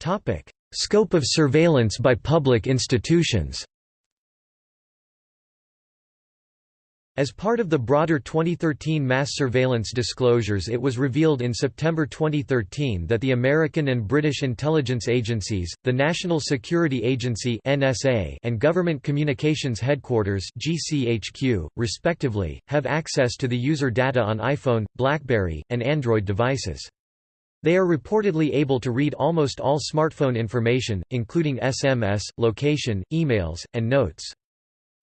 Topic: Scope of surveillance by public institutions. As part of the broader 2013 mass surveillance disclosures it was revealed in September 2013 that the American and British intelligence agencies, the National Security Agency and Government Communications Headquarters respectively, have access to the user data on iPhone, BlackBerry, and Android devices. They are reportedly able to read almost all smartphone information, including SMS, location, emails, and notes.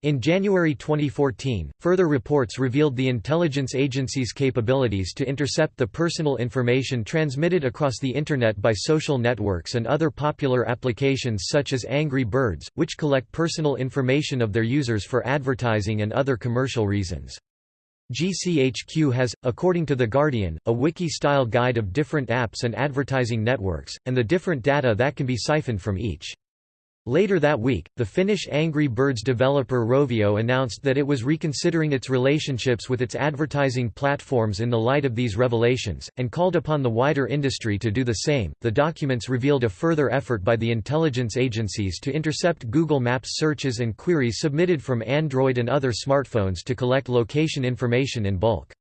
In January 2014, further reports revealed the intelligence agency's capabilities to intercept the personal information transmitted across the Internet by social networks and other popular applications such as Angry Birds, which collect personal information of their users for advertising and other commercial reasons. GCHQ has, according to The Guardian, a wiki-style guide of different apps and advertising networks, and the different data that can be siphoned from each. Later that week, the Finnish Angry Birds developer Rovio announced that it was reconsidering its relationships with its advertising platforms in the light of these revelations, and called upon the wider industry to do the same. The documents revealed a further effort by the intelligence agencies to intercept Google Maps searches and queries submitted from Android and other smartphones to collect location information in bulk.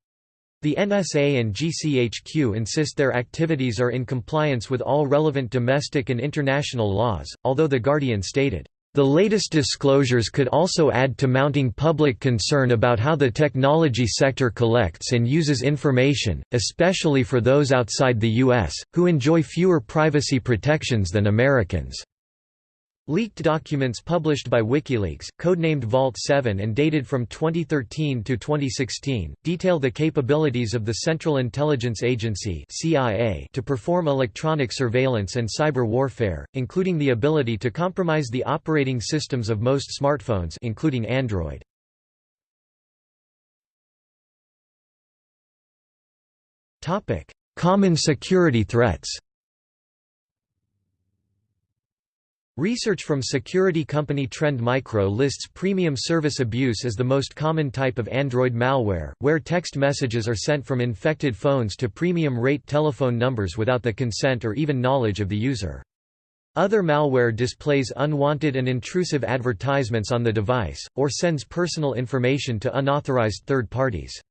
The NSA and GCHQ insist their activities are in compliance with all relevant domestic and international laws, although The Guardian stated, "...the latest disclosures could also add to mounting public concern about how the technology sector collects and uses information, especially for those outside the U.S., who enjoy fewer privacy protections than Americans." Leaked documents published by WikiLeaks, codenamed Vault 7 and dated from 2013 to 2016, detail the capabilities of the Central Intelligence Agency (CIA) to perform electronic surveillance and cyber warfare, including the ability to compromise the operating systems of most smartphones, including Android. Topic: Common security threats. Research from security company Trend Micro lists premium service abuse as the most common type of Android malware, where text messages are sent from infected phones to premium rate telephone numbers without the consent or even knowledge of the user. Other malware displays unwanted and intrusive advertisements on the device, or sends personal information to unauthorized third parties.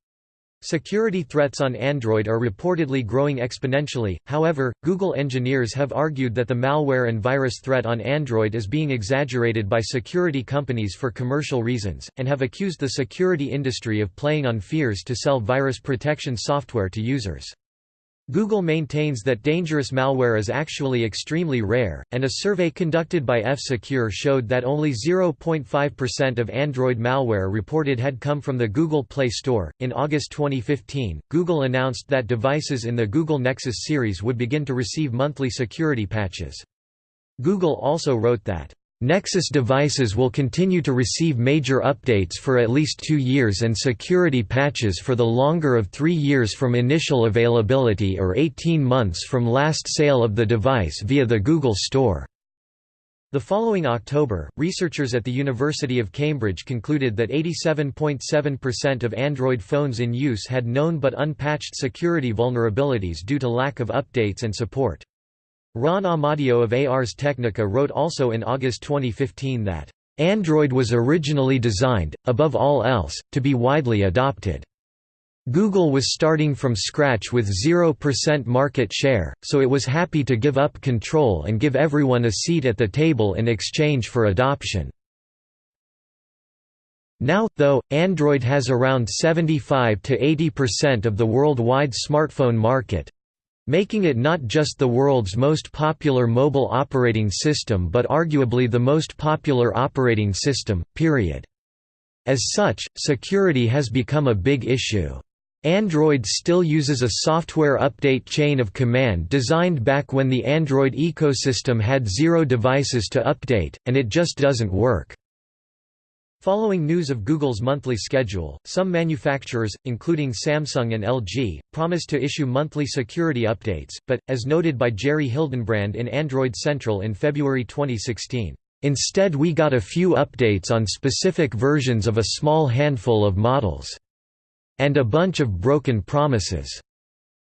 Security threats on Android are reportedly growing exponentially, however, Google engineers have argued that the malware and virus threat on Android is being exaggerated by security companies for commercial reasons, and have accused the security industry of playing on fears to sell virus protection software to users. Google maintains that dangerous malware is actually extremely rare, and a survey conducted by F-Secure showed that only 0.5% of Android malware reported had come from the Google Play Store. In August 2015, Google announced that devices in the Google Nexus series would begin to receive monthly security patches. Google also wrote that Nexus devices will continue to receive major updates for at least two years and security patches for the longer of three years from initial availability or 18 months from last sale of the device via the Google Store. The following October, researchers at the University of Cambridge concluded that 87.7% of Android phones in use had known but unpatched security vulnerabilities due to lack of updates and support. Ron Amadeo of Ars Technica wrote also in August 2015 that, "...Android was originally designed, above all else, to be widely adopted." Google was starting from scratch with 0% market share, so it was happy to give up control and give everyone a seat at the table in exchange for adoption. Now, though, Android has around 75 to 80% of the worldwide smartphone market, making it not just the world's most popular mobile operating system but arguably the most popular operating system, period. As such, security has become a big issue. Android still uses a software update chain of command designed back when the Android ecosystem had zero devices to update, and it just doesn't work. Following news of Google's monthly schedule, some manufacturers, including Samsung and LG, promised to issue monthly security updates, but, as noted by Jerry Hildenbrand in Android Central in February 2016, "...instead we got a few updates on specific versions of a small handful of models. And a bunch of broken promises."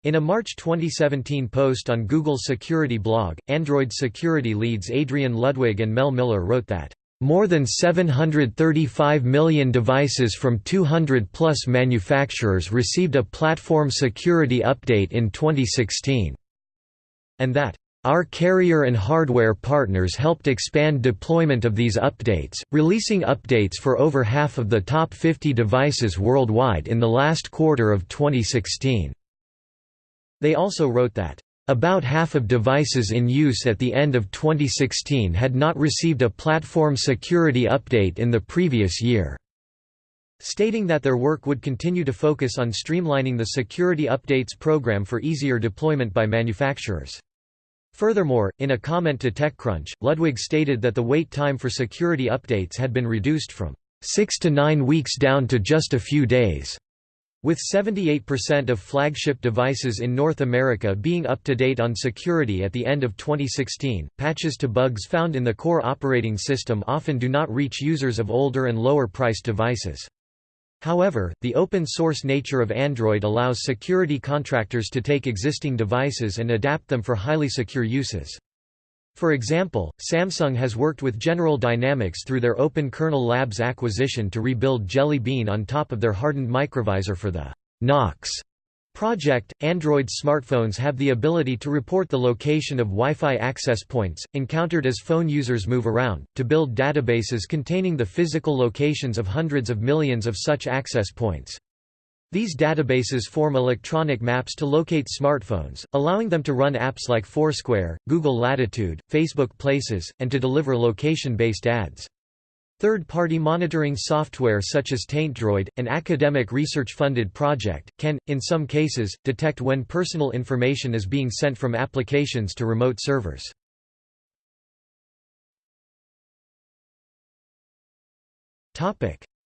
In a March 2017 post on Google's security blog, Android security leads Adrian Ludwig and Mel Miller wrote that More than 735 million devices from 200-plus manufacturers received a platform security update in 2016. And that, "...our carrier and hardware partners helped expand deployment of these updates, releasing updates for over half of the top 50 devices worldwide in the last quarter of 2016." They also wrote that, about half of devices in use at the end of 2016 had not received a platform security update in the previous year, stating that their work would continue to focus on streamlining the security updates program for easier deployment by manufacturers. Furthermore, in a comment to TechCrunch, Ludwig stated that the wait time for security updates had been reduced from six to nine weeks down to just a few days. With 78% of flagship devices in North America being up to date on security at the end of 2016, patches to bugs found in the core operating system often do not reach users of older and lower priced devices. However, the open-source nature of Android allows security contractors to take existing devices and adapt them for highly secure uses. For example, Samsung has worked with General Dynamics through their Open Kernel Labs acquisition to rebuild Jelly Bean on top of their hardened microvisor for the Knox project. Android smartphones have the ability to report the location of Wi-Fi access points, encountered as phone users move around, to build databases containing the physical locations of hundreds of millions of such access points. These databases form electronic maps to locate smartphones, allowing them to run apps like Foursquare, Google Latitude, Facebook Places, and to deliver location-based ads. Third-party monitoring software such as TaintDroid, an academic research-funded project, can, in some cases, detect when personal information is being sent from applications to remote servers.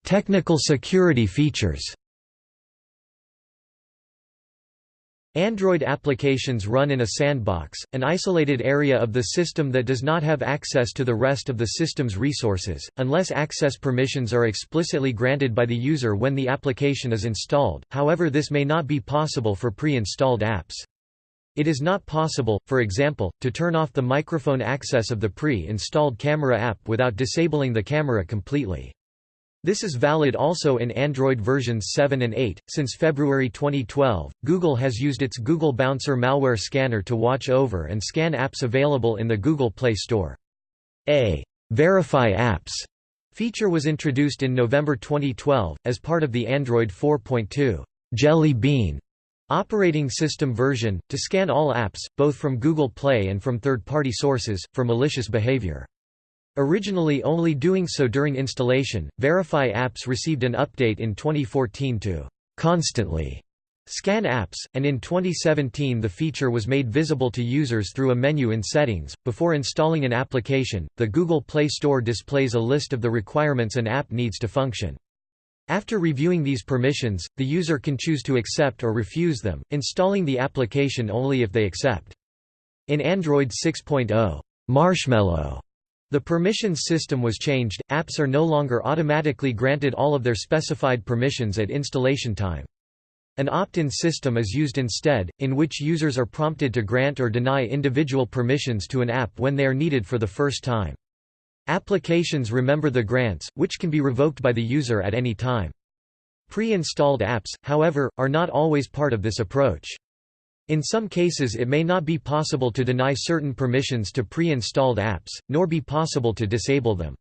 Technical security features Android applications run in a sandbox, an isolated area of the system that does not have access to the rest of the system's resources, unless access permissions are explicitly granted by the user when the application is installed, however this may not be possible for pre-installed apps. It is not possible, for example, to turn off the microphone access of the pre-installed camera app without disabling the camera completely. This is valid also in Android versions 7 and 8. Since February 2012, Google has used its Google Bouncer malware scanner to watch over and scan apps available in the Google Play Store. A Verify Apps feature was introduced in November 2012 as part of the Android 4.2 Jelly Bean operating system version to scan all apps, both from Google Play and from third-party sources, for malicious behavior. Originally only doing so during installation, Verify apps received an update in 2014 to constantly scan apps, and in 2017 the feature was made visible to users through a menu in Settings. Before installing an application, the Google Play Store displays a list of the requirements an app needs to function. After reviewing these permissions, the user can choose to accept or refuse them, installing the application only if they accept. In Android 6.0, Marshmallow the permissions system was changed, apps are no longer automatically granted all of their specified permissions at installation time. An opt-in system is used instead, in which users are prompted to grant or deny individual permissions to an app when they are needed for the first time. Applications remember the grants, which can be revoked by the user at any time. Pre-installed apps, however, are not always part of this approach. In some cases it may not be possible to deny certain permissions to pre-installed apps, nor be possible to disable them.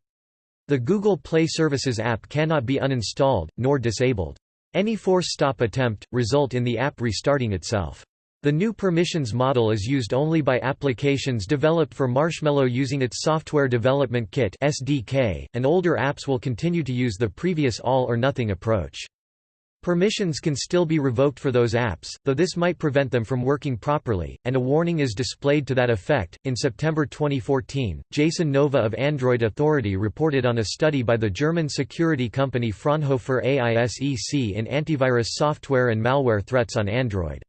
The Google Play Services app cannot be uninstalled, nor disabled. Any force-stop attempt, result in the app restarting itself. The new permissions model is used only by applications developed for Marshmallow using its Software Development Kit (SDK), and older apps will continue to use the previous all-or-nothing approach. Permissions can still be revoked for those apps, though this might prevent them from working properly, and a warning is displayed to that effect. In September 2014, Jason Nova of Android Authority reported on a study by the German security company Fraunhofer AISEC in antivirus software and malware threats on Android.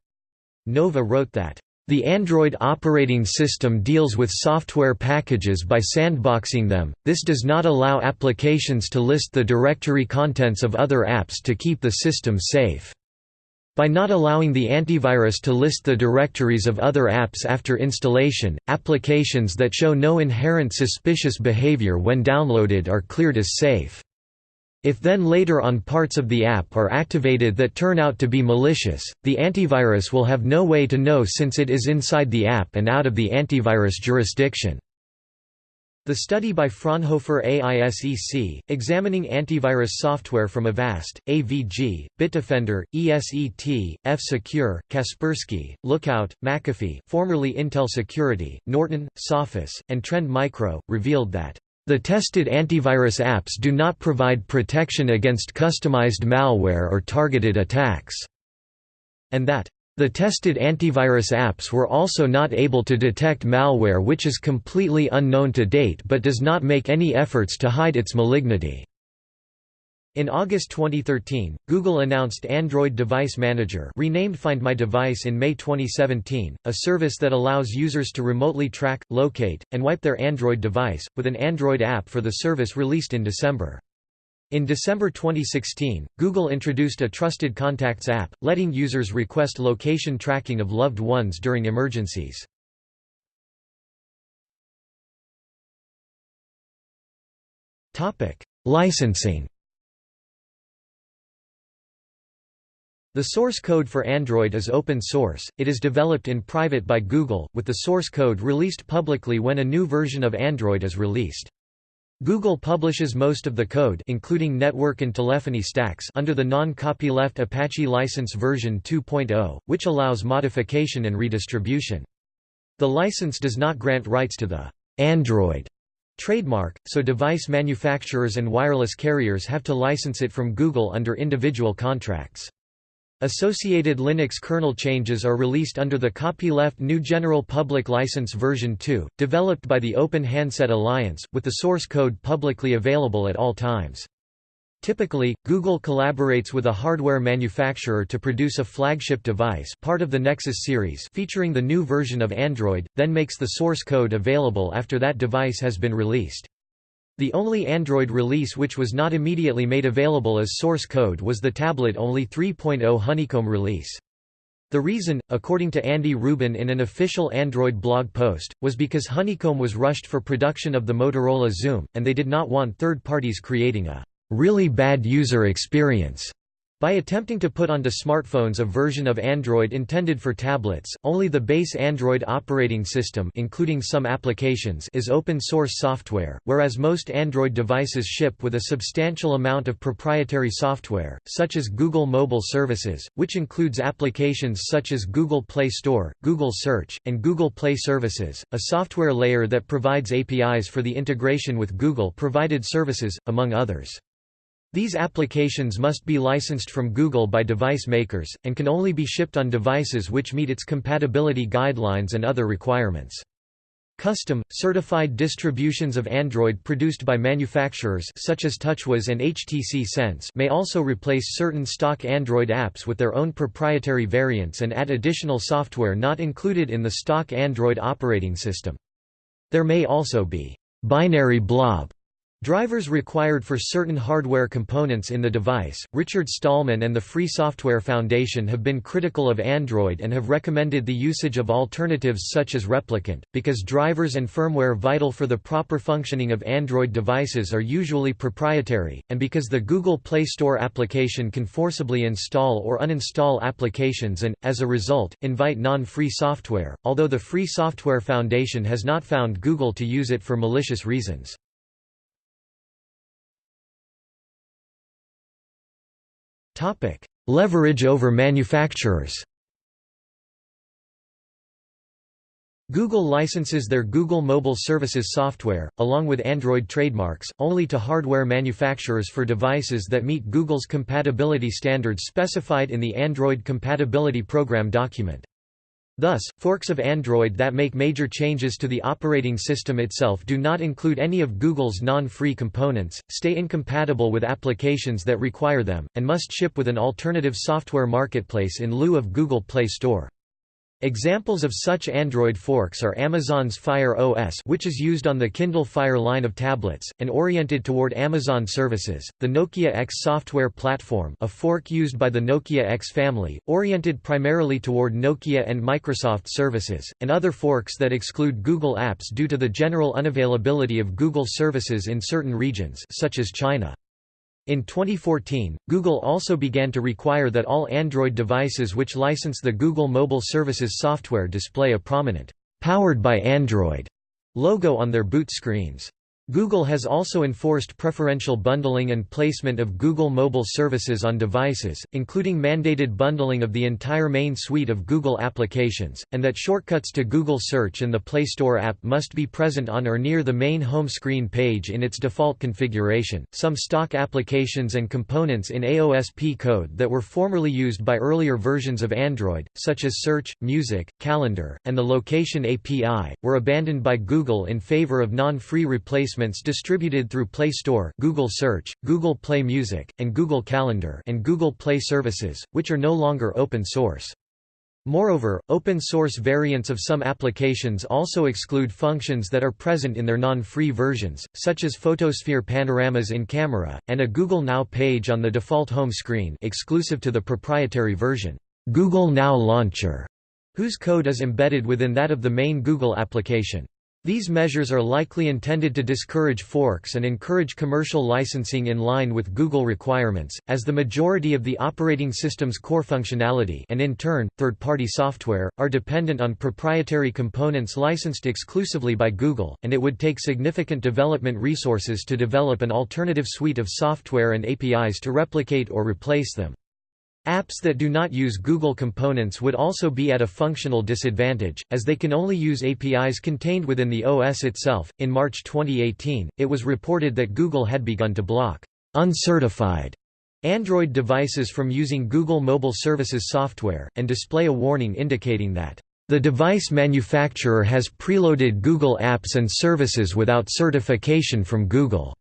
Nova wrote that the Android operating system deals with software packages by sandboxing them, this does not allow applications to list the directory contents of other apps to keep the system safe. By not allowing the antivirus to list the directories of other apps after installation, applications that show no inherent suspicious behavior when downloaded are cleared as safe. If then later on parts of the app are activated that turn out to be malicious, the antivirus will have no way to know since it is inside the app and out of the antivirus jurisdiction. The study by Fraunhofer AISEC, examining antivirus software from Avast, AVG, Bitdefender, ESET, F-Secure, Kaspersky, Lookout, McAfee formerly Intel Security, Norton, Sophos, and Trend Micro, revealed that the tested antivirus apps do not provide protection against customized malware or targeted attacks, and that the tested antivirus apps were also not able to detect malware which is completely unknown to date but does not make any efforts to hide its malignity. In August 2013, Google announced Android Device Manager renamed Find My Device in May 2017, a service that allows users to remotely track, locate, and wipe their Android device, with an Android app for the service released in December. In December 2016, Google introduced a Trusted Contacts app, letting users request location tracking of loved ones during emergencies. Licensing The source code for Android is open source, it is developed in private by Google, with the source code released publicly when a new version of Android is released. Google publishes most of the code including network and telephony stacks under the non-copyleft Apache License version 2.0, which allows modification and redistribution. The license does not grant rights to the Android trademark, so device manufacturers and wireless carriers have to license it from Google under individual contracts. Associated Linux kernel changes are released under the copyleft GNU General Public License version 2, developed by the Open Handset Alliance, with the source code publicly available at all times. Typically, Google collaborates with a hardware manufacturer to produce a flagship device part of the Nexus series featuring the new version of Android, then makes the source code available after that device has been released. The only Android release which was not immediately made available as source code was the tablet-only 3.0 Honeycomb release. The reason, according to Andy Rubin in an official Android blog post, was because Honeycomb was rushed for production of the Motorola Xoom, and they did not want third parties creating a really bad user experience. By attempting to put onto smartphones a version of Android intended for tablets, only the base Android operating system including some applications is open-source software, whereas most Android devices ship with a substantial amount of proprietary software, such as Google Mobile Services, which includes applications such as Google Play Store, Google Search, and Google Play Services, a software layer that provides APIs for the integration with Google-provided services, among others. These applications must be licensed from Google by device makers, and can only be shipped on devices which meet its compatibility guidelines and other requirements. Custom, certified distributions of Android produced by manufacturers such as TouchWiz and HTC Sense may also replace certain stock Android apps with their own proprietary variants and add additional software not included in the stock Android operating system. There may also be binary blob Drivers required for certain hardware components in the device. Richard Stallman and the Free Software Foundation have been critical of Android and have recommended the usage of alternatives such as Replicant, because drivers and firmware vital for the proper functioning of Android devices are usually proprietary, and because the Google Play Store application can forcibly install or uninstall applications and, as a result, invite non-free software, although the Free Software Foundation has not found Google to use it for malicious reasons. Topic: Leverage over manufacturers. Google licenses their Google Mobile Services software, along with Android trademarks, only to hardware manufacturers for devices that meet Google's compatibility standards specified in the Android Compatibility Program document. Thus, forks of Android that make major changes to the operating system itself do not include any of Google's non-free components, stay incompatible with applications that require them, and must ship with an alternative software marketplace in lieu of Google Play Store. Examples of such Android forks are Amazon's Fire OS which is used on the Kindle Fire line of tablets, and oriented toward Amazon services, the Nokia X software platform a fork used by the Nokia X family, oriented primarily toward Nokia and Microsoft services, and other forks that exclude Google apps due to the general unavailability of Google services in certain regions such as China. In 2014, Google also began to require that all Android devices which license the Google Mobile Services software display a prominent, "'Powered by Android' logo on their boot screens. Google has also enforced preferential bundling and placement of Google mobile services on devices, including mandated bundling of the entire main suite of Google applications, and that shortcuts to Google Search and the Play Store app must be present on or near the main home screen page in its default configuration. Some stock applications and components in AOSP code that were formerly used by earlier versions of Android, such as Search, Music, Calendar, and the Location API, were abandoned by Google in favor of non-free replacement replacements distributed through Play Store, Google Search, Google Play Music, and Google Calendar and Google Play services, which are no longer open source. Moreover, open-source variants of some applications also exclude functions that are present in their non-free versions, such as photosphere panoramas in camera, and a Google Now page on the default home screen exclusive to the proprietary version, Google Now Launcher, whose code is embedded within that of the main Google application. These measures are likely intended to discourage forks and encourage commercial licensing in line with Google requirements, as the majority of the operating system's core functionality and in turn, third-party software, are dependent on proprietary components licensed exclusively by Google, and it would take significant development resources to develop an alternative suite of software and APIs to replicate or replace them. Apps that do not use Google components would also be at a functional disadvantage, as they can only use APIs contained within the OS itself. In March 2018, it was reported that Google had begun to block uncertified Android devices from using Google Mobile Services software, and display a warning indicating that the device manufacturer has preloaded Google apps and services without certification from Google.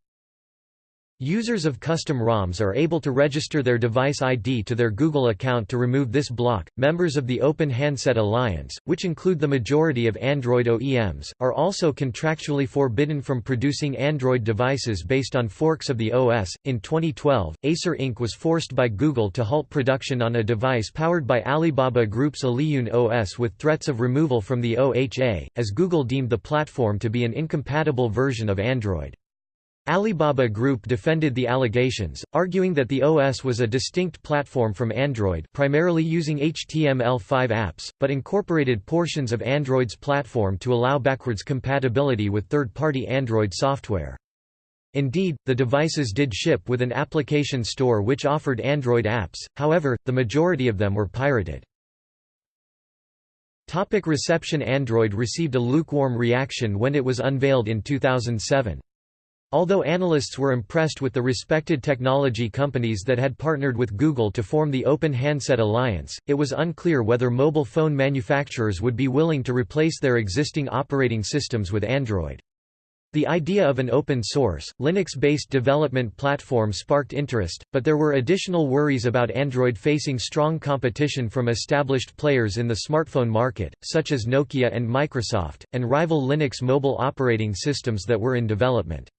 Users of custom ROMs are able to register their device ID to their Google account to remove this block. Members of the Open Handset Alliance, which include the majority of Android OEMs, are also contractually forbidden from producing Android devices based on forks of the OS. In 2012, Acer Inc. was forced by Google to halt production on a device powered by Alibaba Group's Aliyun OS with threats of removal from the OHA, as Google deemed the platform to be an incompatible version of Android. Alibaba Group defended the allegations, arguing that the OS was a distinct platform from Android primarily using HTML5 apps, but incorporated portions of Android's platform to allow backwards compatibility with third-party Android software. Indeed, the devices did ship with an application store which offered Android apps, however, the majority of them were pirated. Topic reception Android received a lukewarm reaction when it was unveiled in 2007. Although analysts were impressed with the respected technology companies that had partnered with Google to form the Open Handset Alliance, it was unclear whether mobile phone manufacturers would be willing to replace their existing operating systems with Android. The idea of an open-source, Linux-based development platform sparked interest, but there were additional worries about Android facing strong competition from established players in the smartphone market, such as Nokia and Microsoft, and rival Linux mobile operating systems that were in development.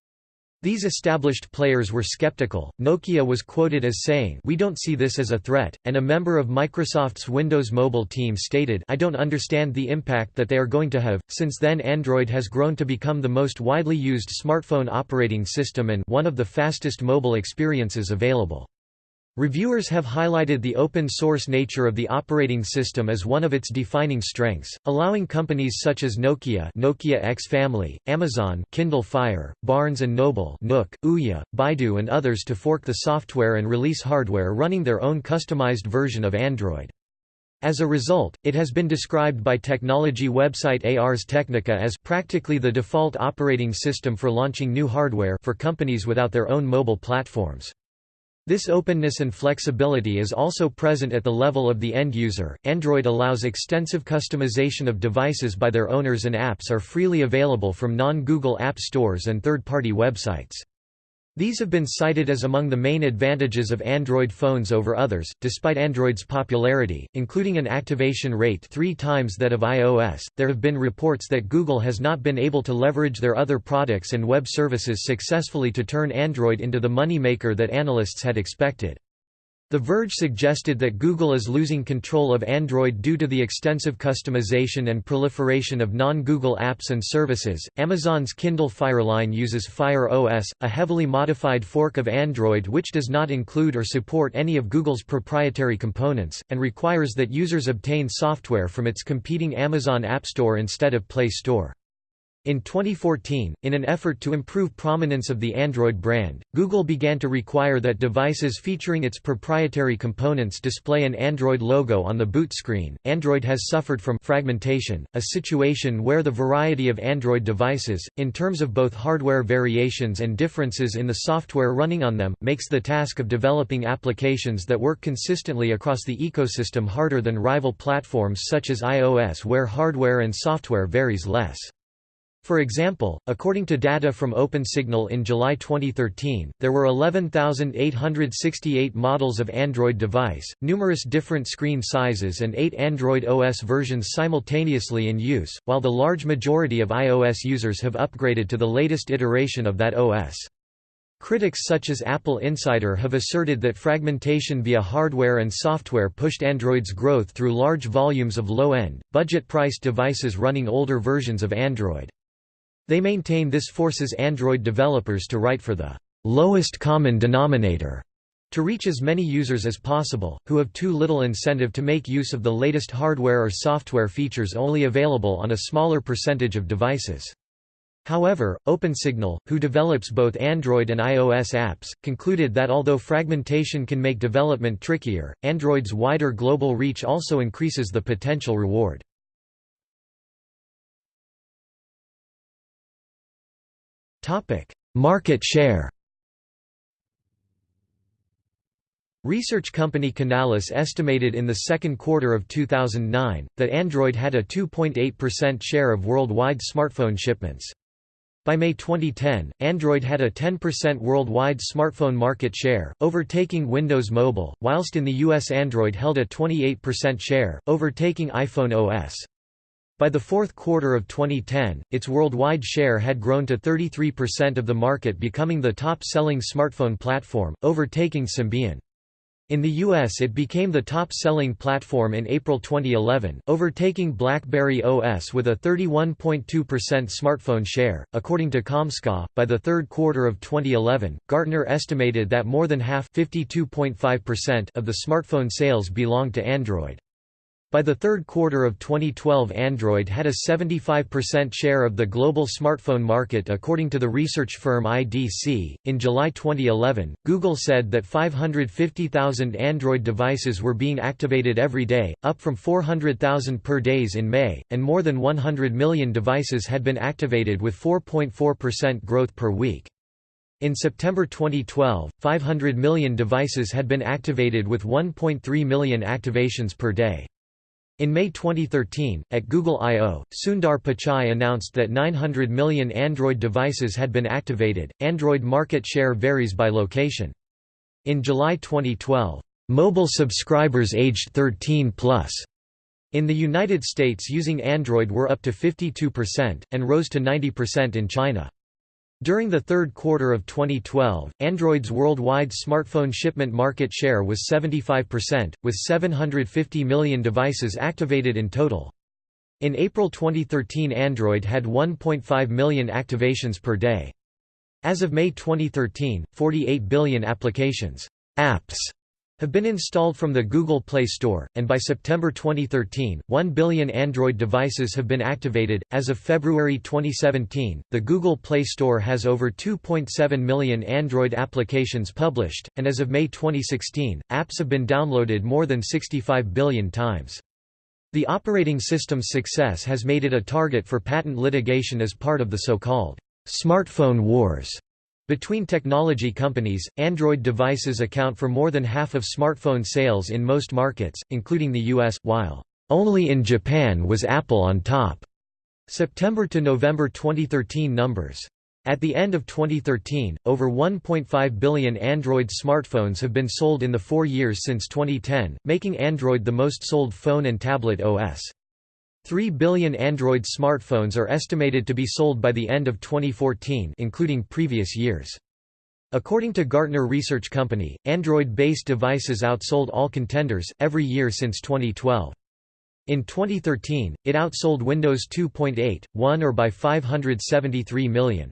These established players were skeptical. Nokia was quoted as saying, "We don't see this as a threat," and a member of Microsoft's Windows Mobile team stated, "I don't understand the impact that they are going to have." Since then, Android has grown to become the most widely used smartphone operating system and one of the fastest mobile experiences available. Reviewers have highlighted the open-source nature of the operating system as one of its defining strengths, allowing companies such as Nokia Nokia X Family, Amazon Kindle Fire, Barnes & Noble Nook, Ouya, Baidu and others to fork the software and release hardware running their own customized version of Android. As a result, it has been described by technology website Ars Technica as practically the default operating system for launching new hardware for companies without their own mobile platforms. This openness and flexibility is also present at the level of the end user. Android allows extensive customization of devices by their owners and apps are freely available from non-Google app stores and third-party websites. These have been cited as among the main advantages of Android phones over others, despite Android's popularity, including an activation rate three times that of iOS. There have been reports that Google has not been able to leverage their other products and web services successfully to turn Android into the moneymaker that analysts had expected. The Verge suggested that Google is losing control of Android due to the extensive customization and proliferation of non-Google apps and services. Amazon's Kindle Fire line uses Fire OS, a heavily modified fork of Android which does not include or support any of Google's proprietary components, and requires that users obtain software from its competing Amazon App Store instead of Play Store. In 2014, in an effort to improve prominence of the Android brand, Google began to require that devices featuring its proprietary components display an Android logo on the boot screen. Android has suffered from fragmentation, a situation where the variety of Android devices, in terms of both hardware variations and differences in the software running on them, makes the task of developing applications that work consistently across the ecosystem harder than rival platforms such as iOS where hardware and software varies less. For example, according to data from OpenSignal in July 2013, there were 11,868 models of Android device, numerous different screen sizes and eight Android OS versions simultaneously in use, while the large majority of iOS users have upgraded to the latest iteration of that OS. Critics such as Apple Insider have asserted that fragmentation via hardware and software pushed Android's growth through large volumes of low-end, budget-priced devices running older versions of Android. They maintain this forces Android developers to write for the lowest common denominator to reach as many users as possible, who have too little incentive to make use of the latest hardware or software features only available on a smaller percentage of devices. However, OpenSignal, who develops both Android and iOS apps, concluded that although fragmentation can make development trickier, Android's wider global reach also increases the potential reward. Topic: Market share. Research company Canalys estimated in the second quarter of 2009 that Android had a 2.8% share of worldwide smartphone shipments. By May 2010, Android had a 10% worldwide smartphone market share, overtaking Windows Mobile, whilst in the US Android held a 28% share, overtaking iPhone OS. By the fourth quarter of 2010, its worldwide share had grown to 33% of the market becoming the top-selling smartphone platform, overtaking Symbian. In the US it became the top-selling platform in April 2011, overtaking BlackBerry OS with a 31.2% smartphone share. According to Comscore, by the third quarter of 2011, Gartner estimated that more than half of the smartphone sales belonged to Android. By the third quarter of 2012 Android had a 75% share of the global smartphone market according to the research firm IDC. In July 2011, Google said that 550,000 Android devices were being activated every day, up from 400,000 per days in May, and more than 100 million devices had been activated with 4.4% growth per week. In September 2012, 500 million devices had been activated with 1.3 million activations per day. In May 2013, at Google I/O, Sundar Pichai announced that 900 million Android devices had been activated. Android market share varies by location. In July 2012, mobile subscribers aged 13 plus in the United States using Android were up to 52%, and rose to 90% in China. During the third quarter of 2012, Android's worldwide smartphone shipment market share was 75%, with 750 million devices activated in total. In April 2013 Android had 1.5 million activations per day. As of May 2013, 48 billion applications apps have been installed from the Google Play Store, and by September 2013, 1 billion Android devices have been activated. As of February 2017, the Google Play Store has over 2.7 million Android applications published, and as of May 2016, apps have been downloaded more than 65 billion times. The operating system's success has made it a target for patent litigation as part of the so-called smartphone wars. Between technology companies, Android devices account for more than half of smartphone sales in most markets, including the US, while only in Japan was Apple on top. September to November 2013 numbers At the end of 2013, over 1.5 billion Android smartphones have been sold in the four years since 2010, making Android the most sold phone and tablet OS. 3 billion Android smartphones are estimated to be sold by the end of 2014 including previous years. According to Gartner Research Company, Android-based devices outsold all contenders, every year since 2012. In 2013, it outsold Windows 2.8, 1 or by 573 million.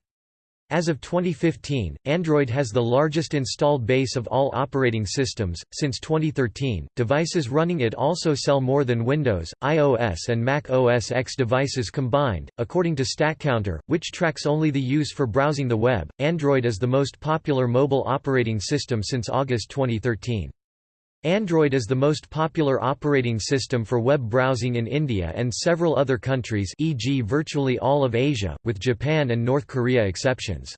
As of 2015, Android has the largest installed base of all operating systems. Since 2013, devices running it also sell more than Windows, iOS, and Mac OS X devices combined. According to StatCounter, which tracks only the use for browsing the web, Android is the most popular mobile operating system since August 2013. Android is the most popular operating system for web browsing in India and several other countries e.g. virtually all of Asia, with Japan and North Korea exceptions.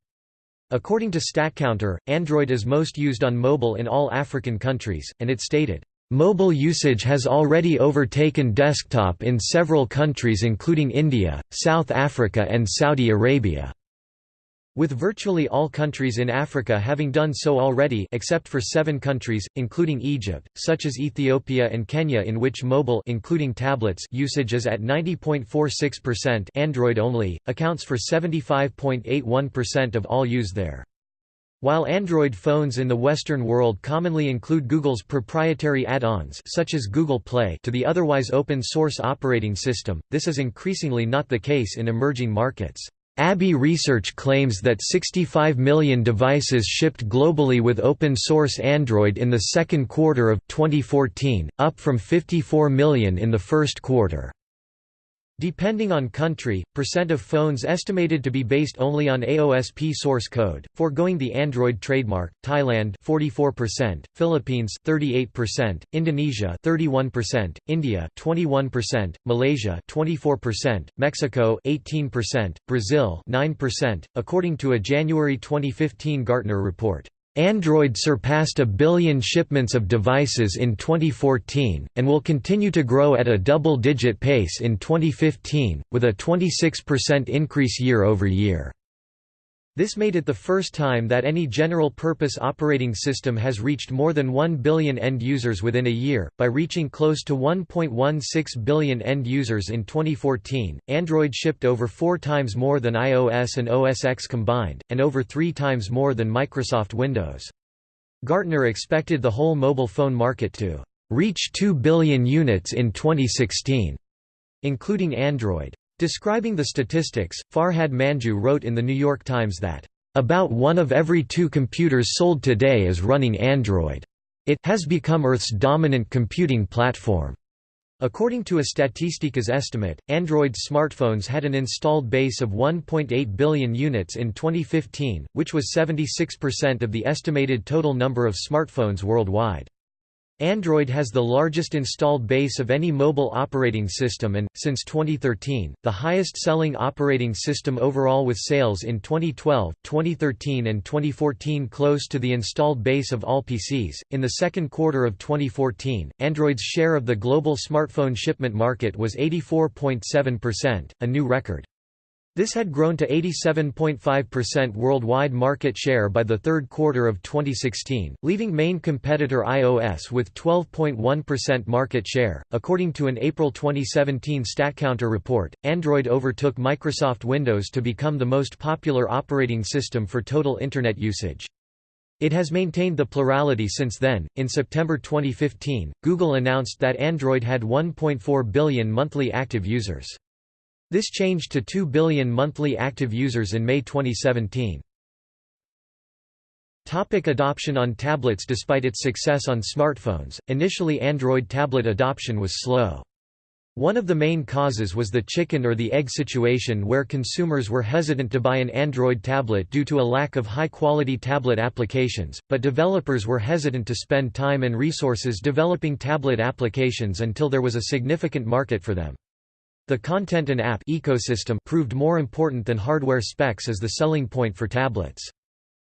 According to StatCounter, Android is most used on mobile in all African countries, and it stated, "...mobile usage has already overtaken desktop in several countries including India, South Africa and Saudi Arabia." With virtually all countries in Africa having done so already except for seven countries, including Egypt, such as Ethiopia and Kenya in which mobile including tablets usage is at 90.46% Android only, accounts for 75.81% of all used there. While Android phones in the Western world commonly include Google's proprietary add-ons such as Google Play to the otherwise open-source operating system, this is increasingly not the case in emerging markets. ABI Research claims that 65 million devices shipped globally with open-source Android in the second quarter of 2014, up from 54 million in the first quarter. Depending on country, percent of phones estimated to be based only on AOSP source code, foregoing the Android trademark, Thailand 44%, Philippines 38%, Indonesia 31%, India 21%, Malaysia 24%, Mexico 18%, Brazil 9%, according to a January 2015 Gartner report. Android surpassed a billion shipments of devices in 2014, and will continue to grow at a double-digit pace in 2015, with a 26% increase year-over-year. This made it the first time that any general-purpose operating system has reached more than 1 billion end users within a year, by reaching close to 1.16 billion end users in 2014. Android shipped over four times more than iOS and OS X combined, and over three times more than Microsoft Windows. Gartner expected the whole mobile phone market to reach 2 billion units in 2016, including Android. Describing the statistics, Farhad Manjoo wrote in The New York Times that, "...about one of every two computers sold today is running Android. It has become Earth's dominant computing platform." According to a Statistica's estimate, Android smartphones had an installed base of 1.8 billion units in 2015, which was 76% of the estimated total number of smartphones worldwide. Android has the largest installed base of any mobile operating system and, since 2013, the highest-selling operating system overall with sales in 2012, 2013 and 2014 close to the installed base of all PCs. In the second quarter of 2014, Android's share of the global smartphone shipment market was 84.7%, a new record. This had grown to 87.5% worldwide market share by the third quarter of 2016, leaving main competitor iOS with 12.1% market share. According to an April 2017 StatCounter report, Android overtook Microsoft Windows to become the most popular operating system for total Internet usage. It has maintained the plurality since then. In September 2015, Google announced that Android had 1.4 billion monthly active users. This changed to 2 billion monthly active users in May 2017. Topic adoption on tablets Despite its success on smartphones, initially Android tablet adoption was slow. One of the main causes was the chicken or the egg situation where consumers were hesitant to buy an Android tablet due to a lack of high-quality tablet applications, but developers were hesitant to spend time and resources developing tablet applications until there was a significant market for them. The content and app ecosystem proved more important than hardware specs as the selling point for tablets.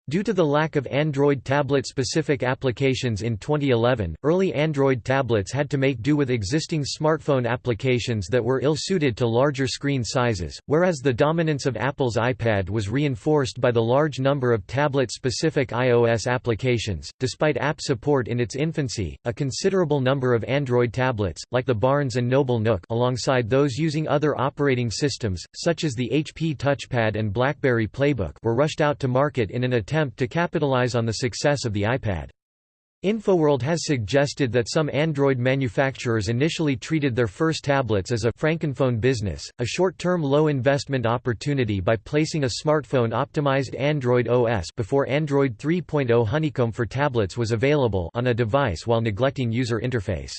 Due to the lack of Android tablet-specific applications in 2011, early Android tablets had to make do with existing smartphone applications that were ill-suited to larger screen sizes, whereas the dominance of Apple's iPad was reinforced by the large number of tablet-specific iOS applications. Despite app support in its infancy, a considerable number of Android tablets, like the Barnes & Noble Nook alongside those using other operating systems, such as the HP Touchpad and BlackBerry Playbook were rushed out to market in an attempt attempt to capitalize on the success of the iPad. InfoWorld has suggested that some Android manufacturers initially treated their first tablets as a frankenphone business, a short-term low-investment opportunity by placing a smartphone-optimized Android OS before Android 3.0 Honeycomb for tablets was available on a device while neglecting user interface.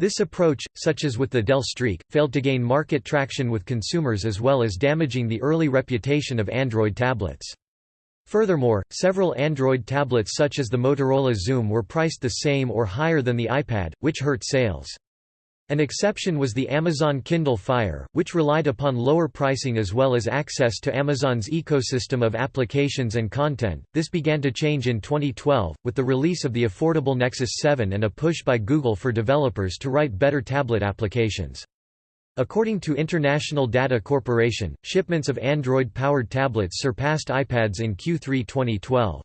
This approach, such as with the Dell Streak, failed to gain market traction with consumers as well as damaging the early reputation of Android tablets. Furthermore, several Android tablets such as the Motorola Xoom were priced the same or higher than the iPad, which hurt sales. An exception was the Amazon Kindle Fire, which relied upon lower pricing as well as access to Amazon's ecosystem of applications and content. This began to change in 2012, with the release of the affordable Nexus 7 and a push by Google for developers to write better tablet applications. According to International Data Corporation, shipments of Android-powered tablets surpassed iPads in Q3 2012.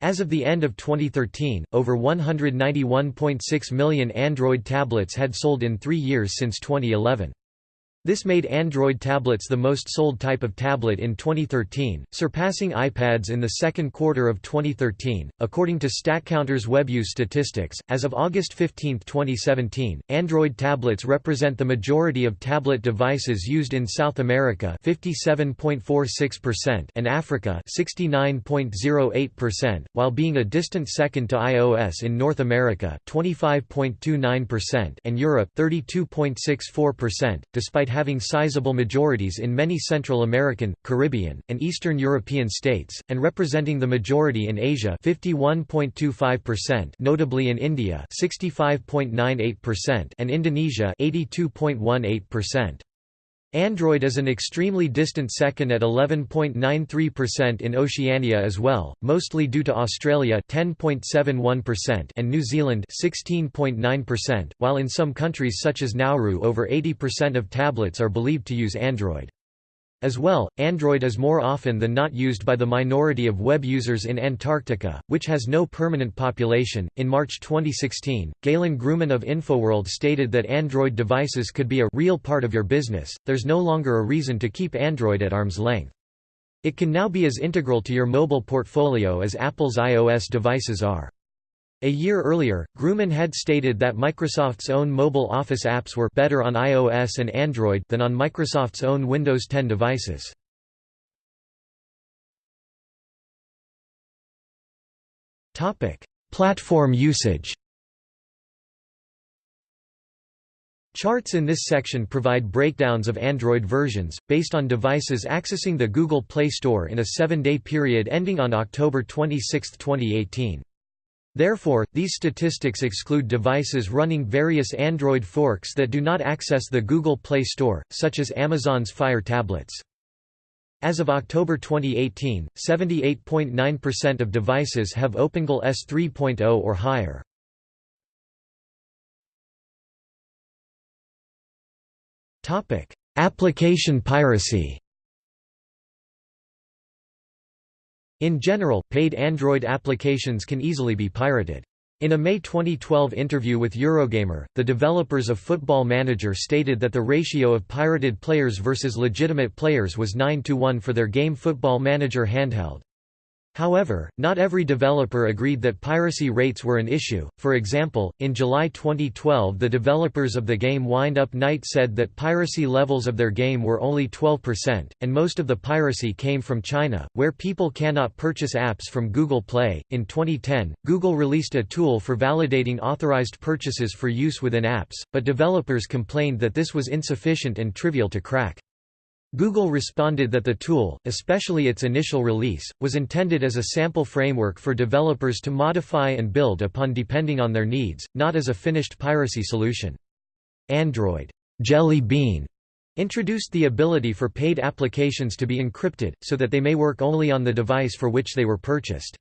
As of the end of 2013, over 191.6 million Android tablets had sold in three years since 2011. This made Android tablets the most sold type of tablet in 2013, surpassing iPads in the second quarter of 2013. According to StatCounter's web use statistics, as of August 15, 2017, Android tablets represent the majority of tablet devices used in South America, 57.46%, and Africa, 69.08%, while being a distant second to iOS in North America, 25.29%, and Europe, 32.64%, despite having sizable majorities in many Central American, Caribbean, and Eastern European states, and representing the majority in Asia 51.25%, notably in India 65.98% and Indonesia 82.18%. Android is an extremely distant second at 11.93% in Oceania as well, mostly due to Australia 10.71% and New Zealand 16.9%, while in some countries such as Nauru over 80% of tablets are believed to use Android. As well, Android is more often than not used by the minority of web users in Antarctica, which has no permanent population. In March 2016, Galen Gruman of InfoWorld stated that Android devices could be a real part of your business. There's no longer a reason to keep Android at arm's length. It can now be as integral to your mobile portfolio as Apple's iOS devices are. A year earlier, Gruman had stated that Microsoft's own mobile Office apps were better on iOS and Android than on Microsoft's own Windows 10 devices. Topic: Platform usage. Charts in this section provide breakdowns of Android versions, based on devices accessing the Google Play Store in a seven-day period ending on October 26, 2018. Therefore, these statistics exclude devices running various Android forks that do not access the Google Play Store, such as Amazon's Fire tablets. As of October 2018, 78.9% of devices have OpenGL ES 3.0 or higher. Application piracy In general, paid Android applications can easily be pirated. In a May 2012 interview with Eurogamer, the developers of Football Manager stated that the ratio of pirated players versus legitimate players was 9 to 1 for their game Football Manager handheld. However, not every developer agreed that piracy rates were an issue. For example, in July 2012, the developers of the game Wind Up Knight said that piracy levels of their game were only 12%, and most of the piracy came from China, where people cannot purchase apps from Google Play. In 2010, Google released a tool for validating authorized purchases for use within apps, but developers complained that this was insufficient and trivial to crack. Google responded that the tool, especially its initial release, was intended as a sample framework for developers to modify and build upon depending on their needs, not as a finished piracy solution. Android Jelly Bean introduced the ability for paid applications to be encrypted, so that they may work only on the device for which they were purchased.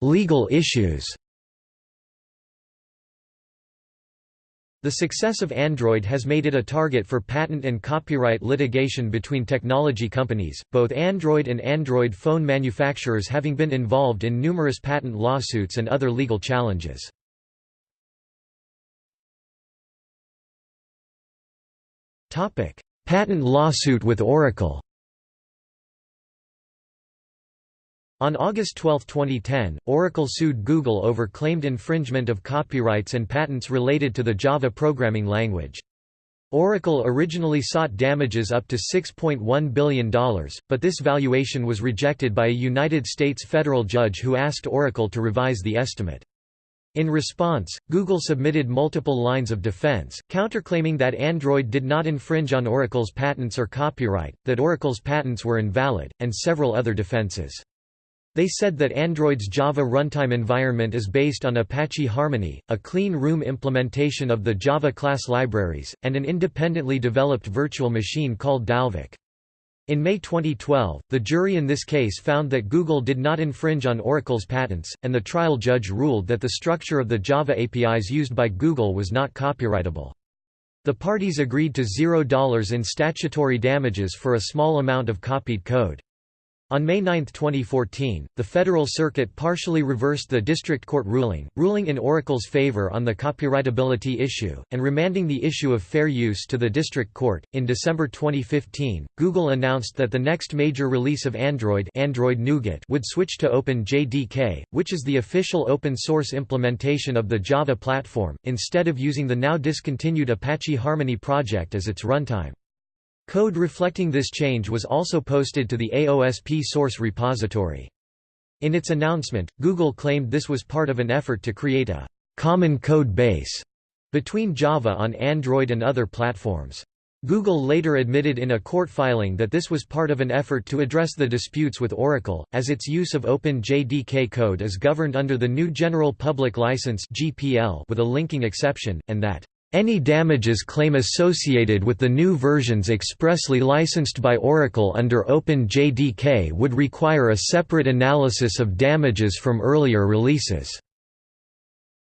Legal issues The success of Android has made it a target for patent and copyright litigation between technology companies, both Android and Android phone manufacturers having been involved in numerous patent lawsuits and other legal challenges. Patent lawsuit with Oracle On August 12, 2010, Oracle sued Google over claimed infringement of copyrights and patents related to the Java programming language. Oracle originally sought damages up to $6.1 billion, but this valuation was rejected by a United States federal judge who asked Oracle to revise the estimate. In response, Google submitted multiple lines of defense, counterclaiming that Android did not infringe on Oracle's patents or copyright, that Oracle's patents were invalid, and several other defenses. They said that Android's Java runtime environment is based on Apache Harmony, a clean room implementation of the Java class libraries, and an independently developed virtual machine called Dalvik. In May 2012, the jury in this case found that Google did not infringe on Oracle's patents, and the trial judge ruled that the structure of the Java APIs used by Google was not copyrightable. The parties agreed to $0 in statutory damages for a small amount of copied code. On May 9, 2014, the Federal Circuit partially reversed the district court ruling, ruling in Oracle's favor on the copyrightability issue, and remanding the issue of fair use to the district court. In December 2015, Google announced that the next major release of Android, Android Nougat would switch to OpenJDK, which is the official open source implementation of the Java platform, instead of using the now discontinued Apache Harmony project as its runtime. Code reflecting this change was also posted to the AOSP source repository. In its announcement, Google claimed this was part of an effort to create a «common code base» between Java on Android and other platforms. Google later admitted in a court filing that this was part of an effort to address the disputes with Oracle, as its use of OpenJDK code is governed under the GNU General Public License with a linking exception, and that any damages claim associated with the new versions expressly licensed by Oracle under OpenJDK would require a separate analysis of damages from earlier releases.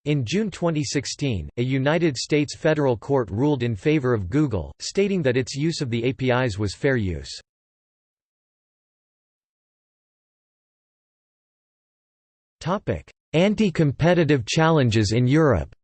In June 2016, a United States federal court ruled in favor of Google, stating that its use of the APIs was fair use. Anti-competitive challenges in Europe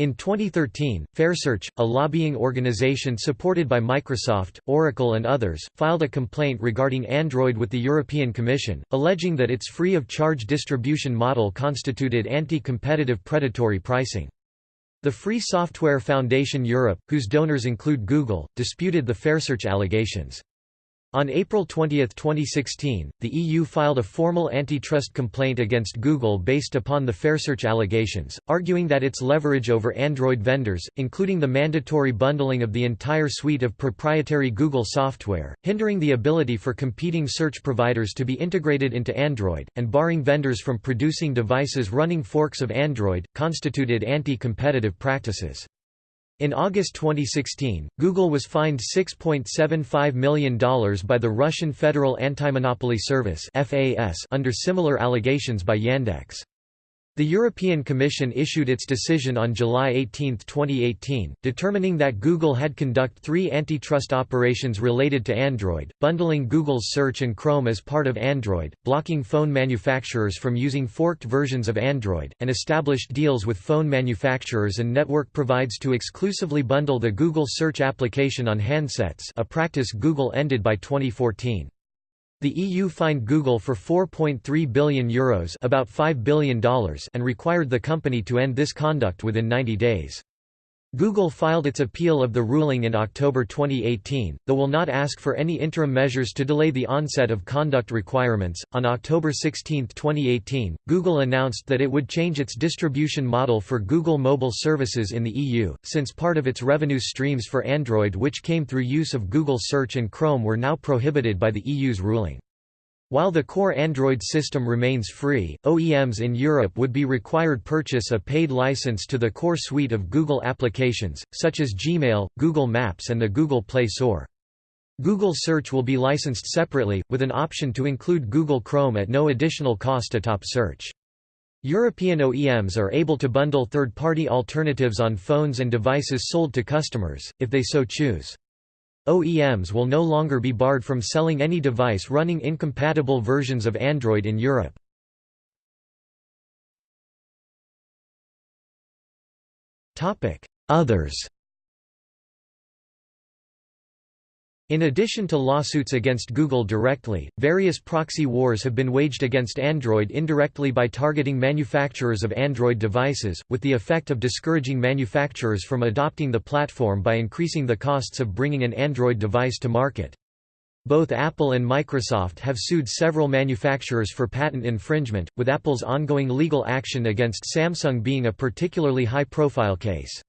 In 2013, FairSearch, a lobbying organization supported by Microsoft, Oracle and others, filed a complaint regarding Android with the European Commission, alleging that its free-of-charge distribution model constituted anti-competitive predatory pricing. The Free Software Foundation Europe, whose donors include Google, disputed the FairSearch allegations. On April 20, 2016, the EU filed a formal antitrust complaint against Google based upon the FairSearch allegations, arguing that its leverage over Android vendors, including the mandatory bundling of the entire suite of proprietary Google software, hindering the ability for competing search providers to be integrated into Android, and barring vendors from producing devices running forks of Android, constituted anti-competitive practices. In August 2016, Google was fined $6.75 million by the Russian Federal Antimonopoly Service under similar allegations by Yandex. The European Commission issued its decision on July 18, 2018, determining that Google had conduct three antitrust operations related to Android, bundling Google's Search and Chrome as part of Android, blocking phone manufacturers from using forked versions of Android, and established deals with phone manufacturers and network provides to exclusively bundle the Google Search application on handsets a practice Google ended by 2014. The EU fined Google for €4.3 billion Euros about $5 billion and required the company to end this conduct within 90 days. Google filed its appeal of the ruling in October 2018, though will not ask for any interim measures to delay the onset of conduct requirements. On October 16, 2018, Google announced that it would change its distribution model for Google mobile services in the EU, since part of its revenue streams for Android which came through use of Google Search and Chrome were now prohibited by the EU's ruling. While the core Android system remains free, OEMs in Europe would be required to purchase a paid license to the core suite of Google applications, such as Gmail, Google Maps and the Google Play Store. Google Search will be licensed separately, with an option to include Google Chrome at no additional cost atop search. European OEMs are able to bundle third-party alternatives on phones and devices sold to customers, if they so choose. OEMs will no longer be barred from selling any device running incompatible versions of Android in Europe. Others In addition to lawsuits against Google directly, various proxy wars have been waged against Android indirectly by targeting manufacturers of Android devices, with the effect of discouraging manufacturers from adopting the platform by increasing the costs of bringing an Android device to market. Both Apple and Microsoft have sued several manufacturers for patent infringement, with Apple's ongoing legal action against Samsung being a particularly high-profile case.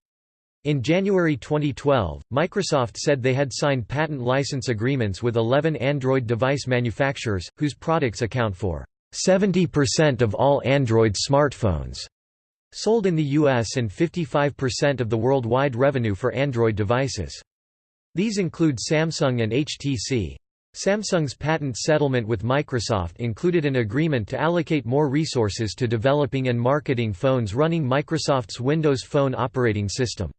In January 2012, Microsoft said they had signed patent license agreements with 11 Android device manufacturers, whose products account for 70% of all Android smartphones sold in the US and 55% of the worldwide revenue for Android devices. These include Samsung and HTC. Samsung's patent settlement with Microsoft included an agreement to allocate more resources to developing and marketing phones running Microsoft's Windows Phone operating system.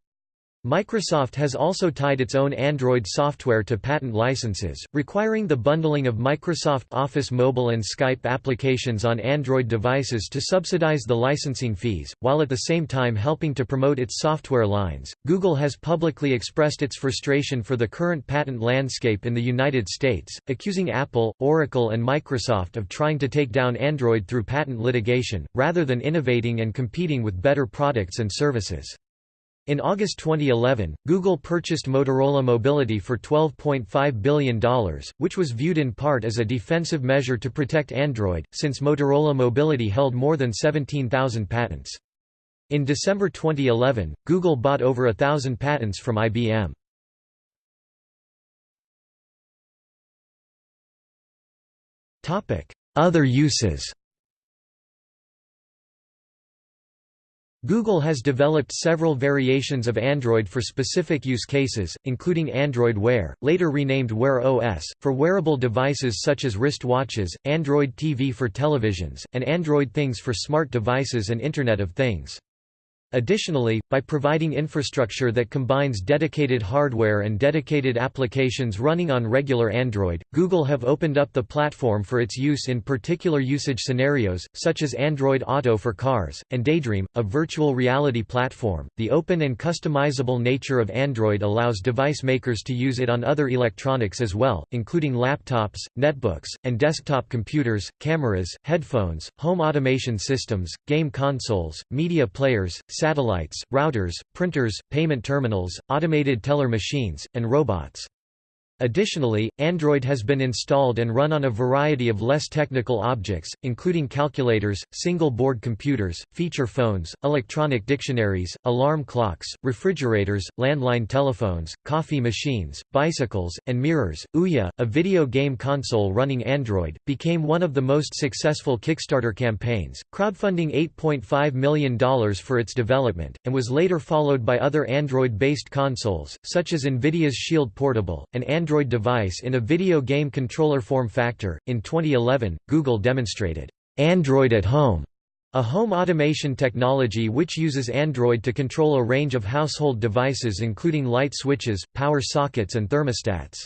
Microsoft has also tied its own Android software to patent licenses, requiring the bundling of Microsoft Office mobile and Skype applications on Android devices to subsidize the licensing fees, while at the same time helping to promote its software lines. Google has publicly expressed its frustration for the current patent landscape in the United States, accusing Apple, Oracle, and Microsoft of trying to take down Android through patent litigation, rather than innovating and competing with better products and services. In August 2011, Google purchased Motorola Mobility for $12.5 billion, which was viewed in part as a defensive measure to protect Android, since Motorola Mobility held more than 17,000 patents. In December 2011, Google bought over a thousand patents from IBM. Other uses Google has developed several variations of Android for specific use cases, including Android Wear, later renamed Wear OS, for wearable devices such as wrist watches, Android TV for televisions, and Android Things for smart devices and Internet of Things. Additionally, by providing infrastructure that combines dedicated hardware and dedicated applications running on regular Android, Google have opened up the platform for its use in particular usage scenarios, such as Android Auto for cars, and Daydream, a virtual reality platform. The open and customizable nature of Android allows device makers to use it on other electronics as well, including laptops, netbooks, and desktop computers, cameras, headphones, home automation systems, game consoles, media players, satellites, routers, printers, payment terminals, automated teller machines, and robots. Additionally, Android has been installed and run on a variety of less technical objects, including calculators, single-board computers, feature phones, electronic dictionaries, alarm clocks, refrigerators, landline telephones, coffee machines, bicycles, and mirrors. Ouya, a video game console running Android, became one of the most successful Kickstarter campaigns, crowdfunding $8.5 million for its development, and was later followed by other Android-based consoles, such as NVIDIA's Shield Portable, and Android Android device in a video game controller form factor. In 2011, Google demonstrated Android at Home, a home automation technology which uses Android to control a range of household devices including light switches, power sockets and thermostats.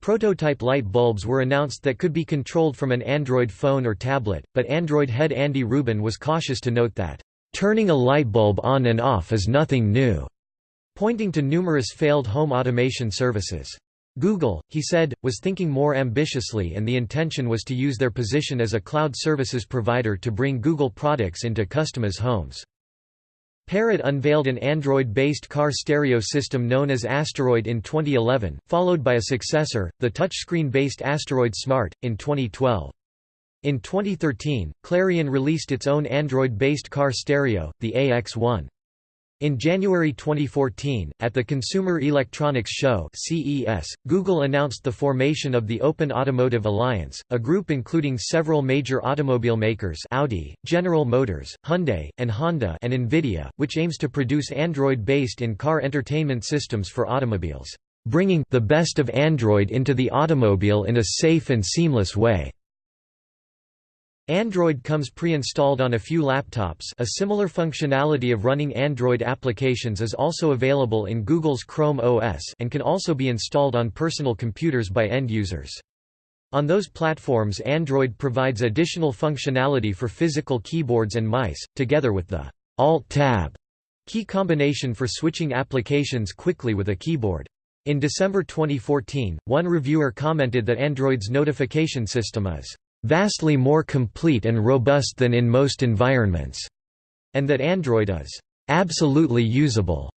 Prototype light bulbs were announced that could be controlled from an Android phone or tablet, but Android head Andy Rubin was cautious to note that, "...turning a light bulb on and off is nothing new," pointing to numerous failed home automation services. Google, he said, was thinking more ambitiously and the intention was to use their position as a cloud services provider to bring Google products into customers' homes. Parrot unveiled an Android-based car stereo system known as Asteroid in 2011, followed by a successor, the touchscreen-based Asteroid Smart, in 2012. In 2013, Clarion released its own Android-based car stereo, the AX1. In January 2014, at the Consumer Electronics Show (CES), Google announced the formation of the Open Automotive Alliance, a group including several major automobile makers Audi, General Motors, Hyundai, and Honda and Nvidia, which aims to produce Android-based in-car entertainment systems for automobiles, bringing the best of Android into the automobile in a safe and seamless way. Android comes pre-installed on a few laptops a similar functionality of running Android applications is also available in Google's Chrome OS and can also be installed on personal computers by end users. On those platforms Android provides additional functionality for physical keyboards and mice, together with the Alt-Tab key combination for switching applications quickly with a keyboard. In December 2014, one reviewer commented that Android's notification system is vastly more complete and robust than in most environments, and that Android is absolutely usable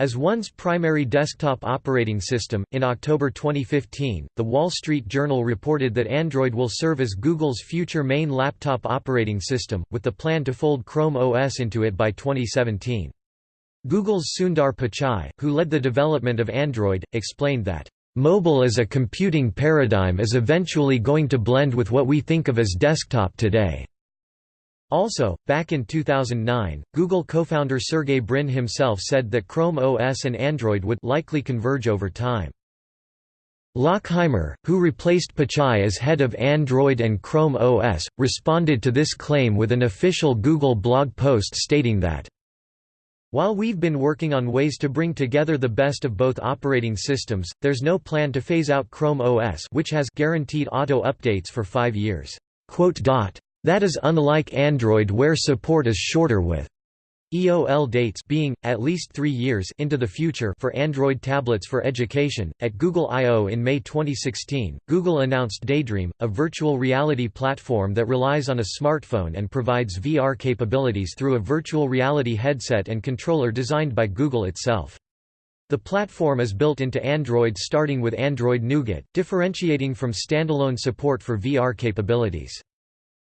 as one's primary desktop operating system. In October 2015, The Wall Street Journal reported that Android will serve as Google's future main laptop operating system, with the plan to fold Chrome OS into it by 2017. Google's Sundar Pichai, who led the development of Android, explained that Mobile as a computing paradigm is eventually going to blend with what we think of as desktop today. Also, back in 2009, Google co-founder Sergey Brin himself said that Chrome OS and Android would likely converge over time. Lockheimer, who replaced Pichai as head of Android and Chrome OS, responded to this claim with an official Google blog post stating that while we've been working on ways to bring together the best of both operating systems, there's no plan to phase out Chrome OS which has guaranteed auto updates for five years. That is unlike Android where support is shorter with EOL dates being, at least three years into the future for Android tablets for education. At Google I.O. in May 2016, Google announced Daydream, a virtual reality platform that relies on a smartphone and provides VR capabilities through a virtual reality headset and controller designed by Google itself. The platform is built into Android starting with Android Nougat, differentiating from standalone support for VR capabilities.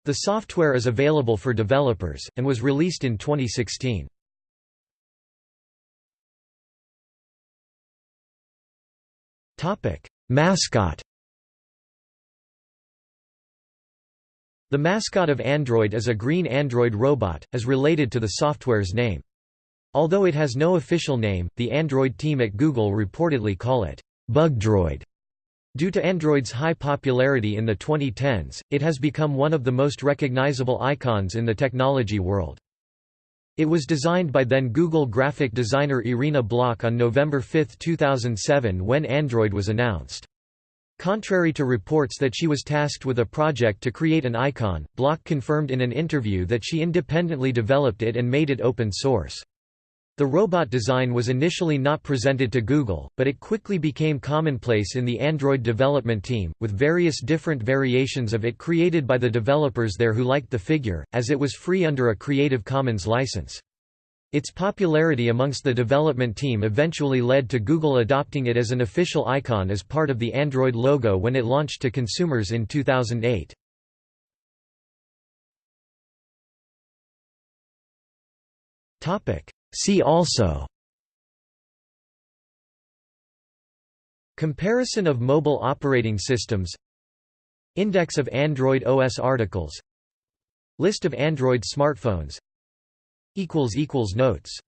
The software is available for developers, and was released in 2016. Mascot The mascot of Android is a green android robot, as related to the software's name. Although it has no official name, the Android team at Google reportedly call it Bugdroid. Due to Android's high popularity in the 2010s, it has become one of the most recognizable icons in the technology world. It was designed by then Google graphic designer Irina Blok on November 5, 2007 when Android was announced. Contrary to reports that she was tasked with a project to create an icon, Blok confirmed in an interview that she independently developed it and made it open source. The robot design was initially not presented to Google, but it quickly became commonplace in the Android development team, with various different variations of it created by the developers there who liked the figure, as it was free under a Creative Commons license. Its popularity amongst the development team eventually led to Google adopting it as an official icon as part of the Android logo when it launched to consumers in 2008. Topic See also Comparison of mobile operating systems Index of Android OS articles List of Android smartphones Notes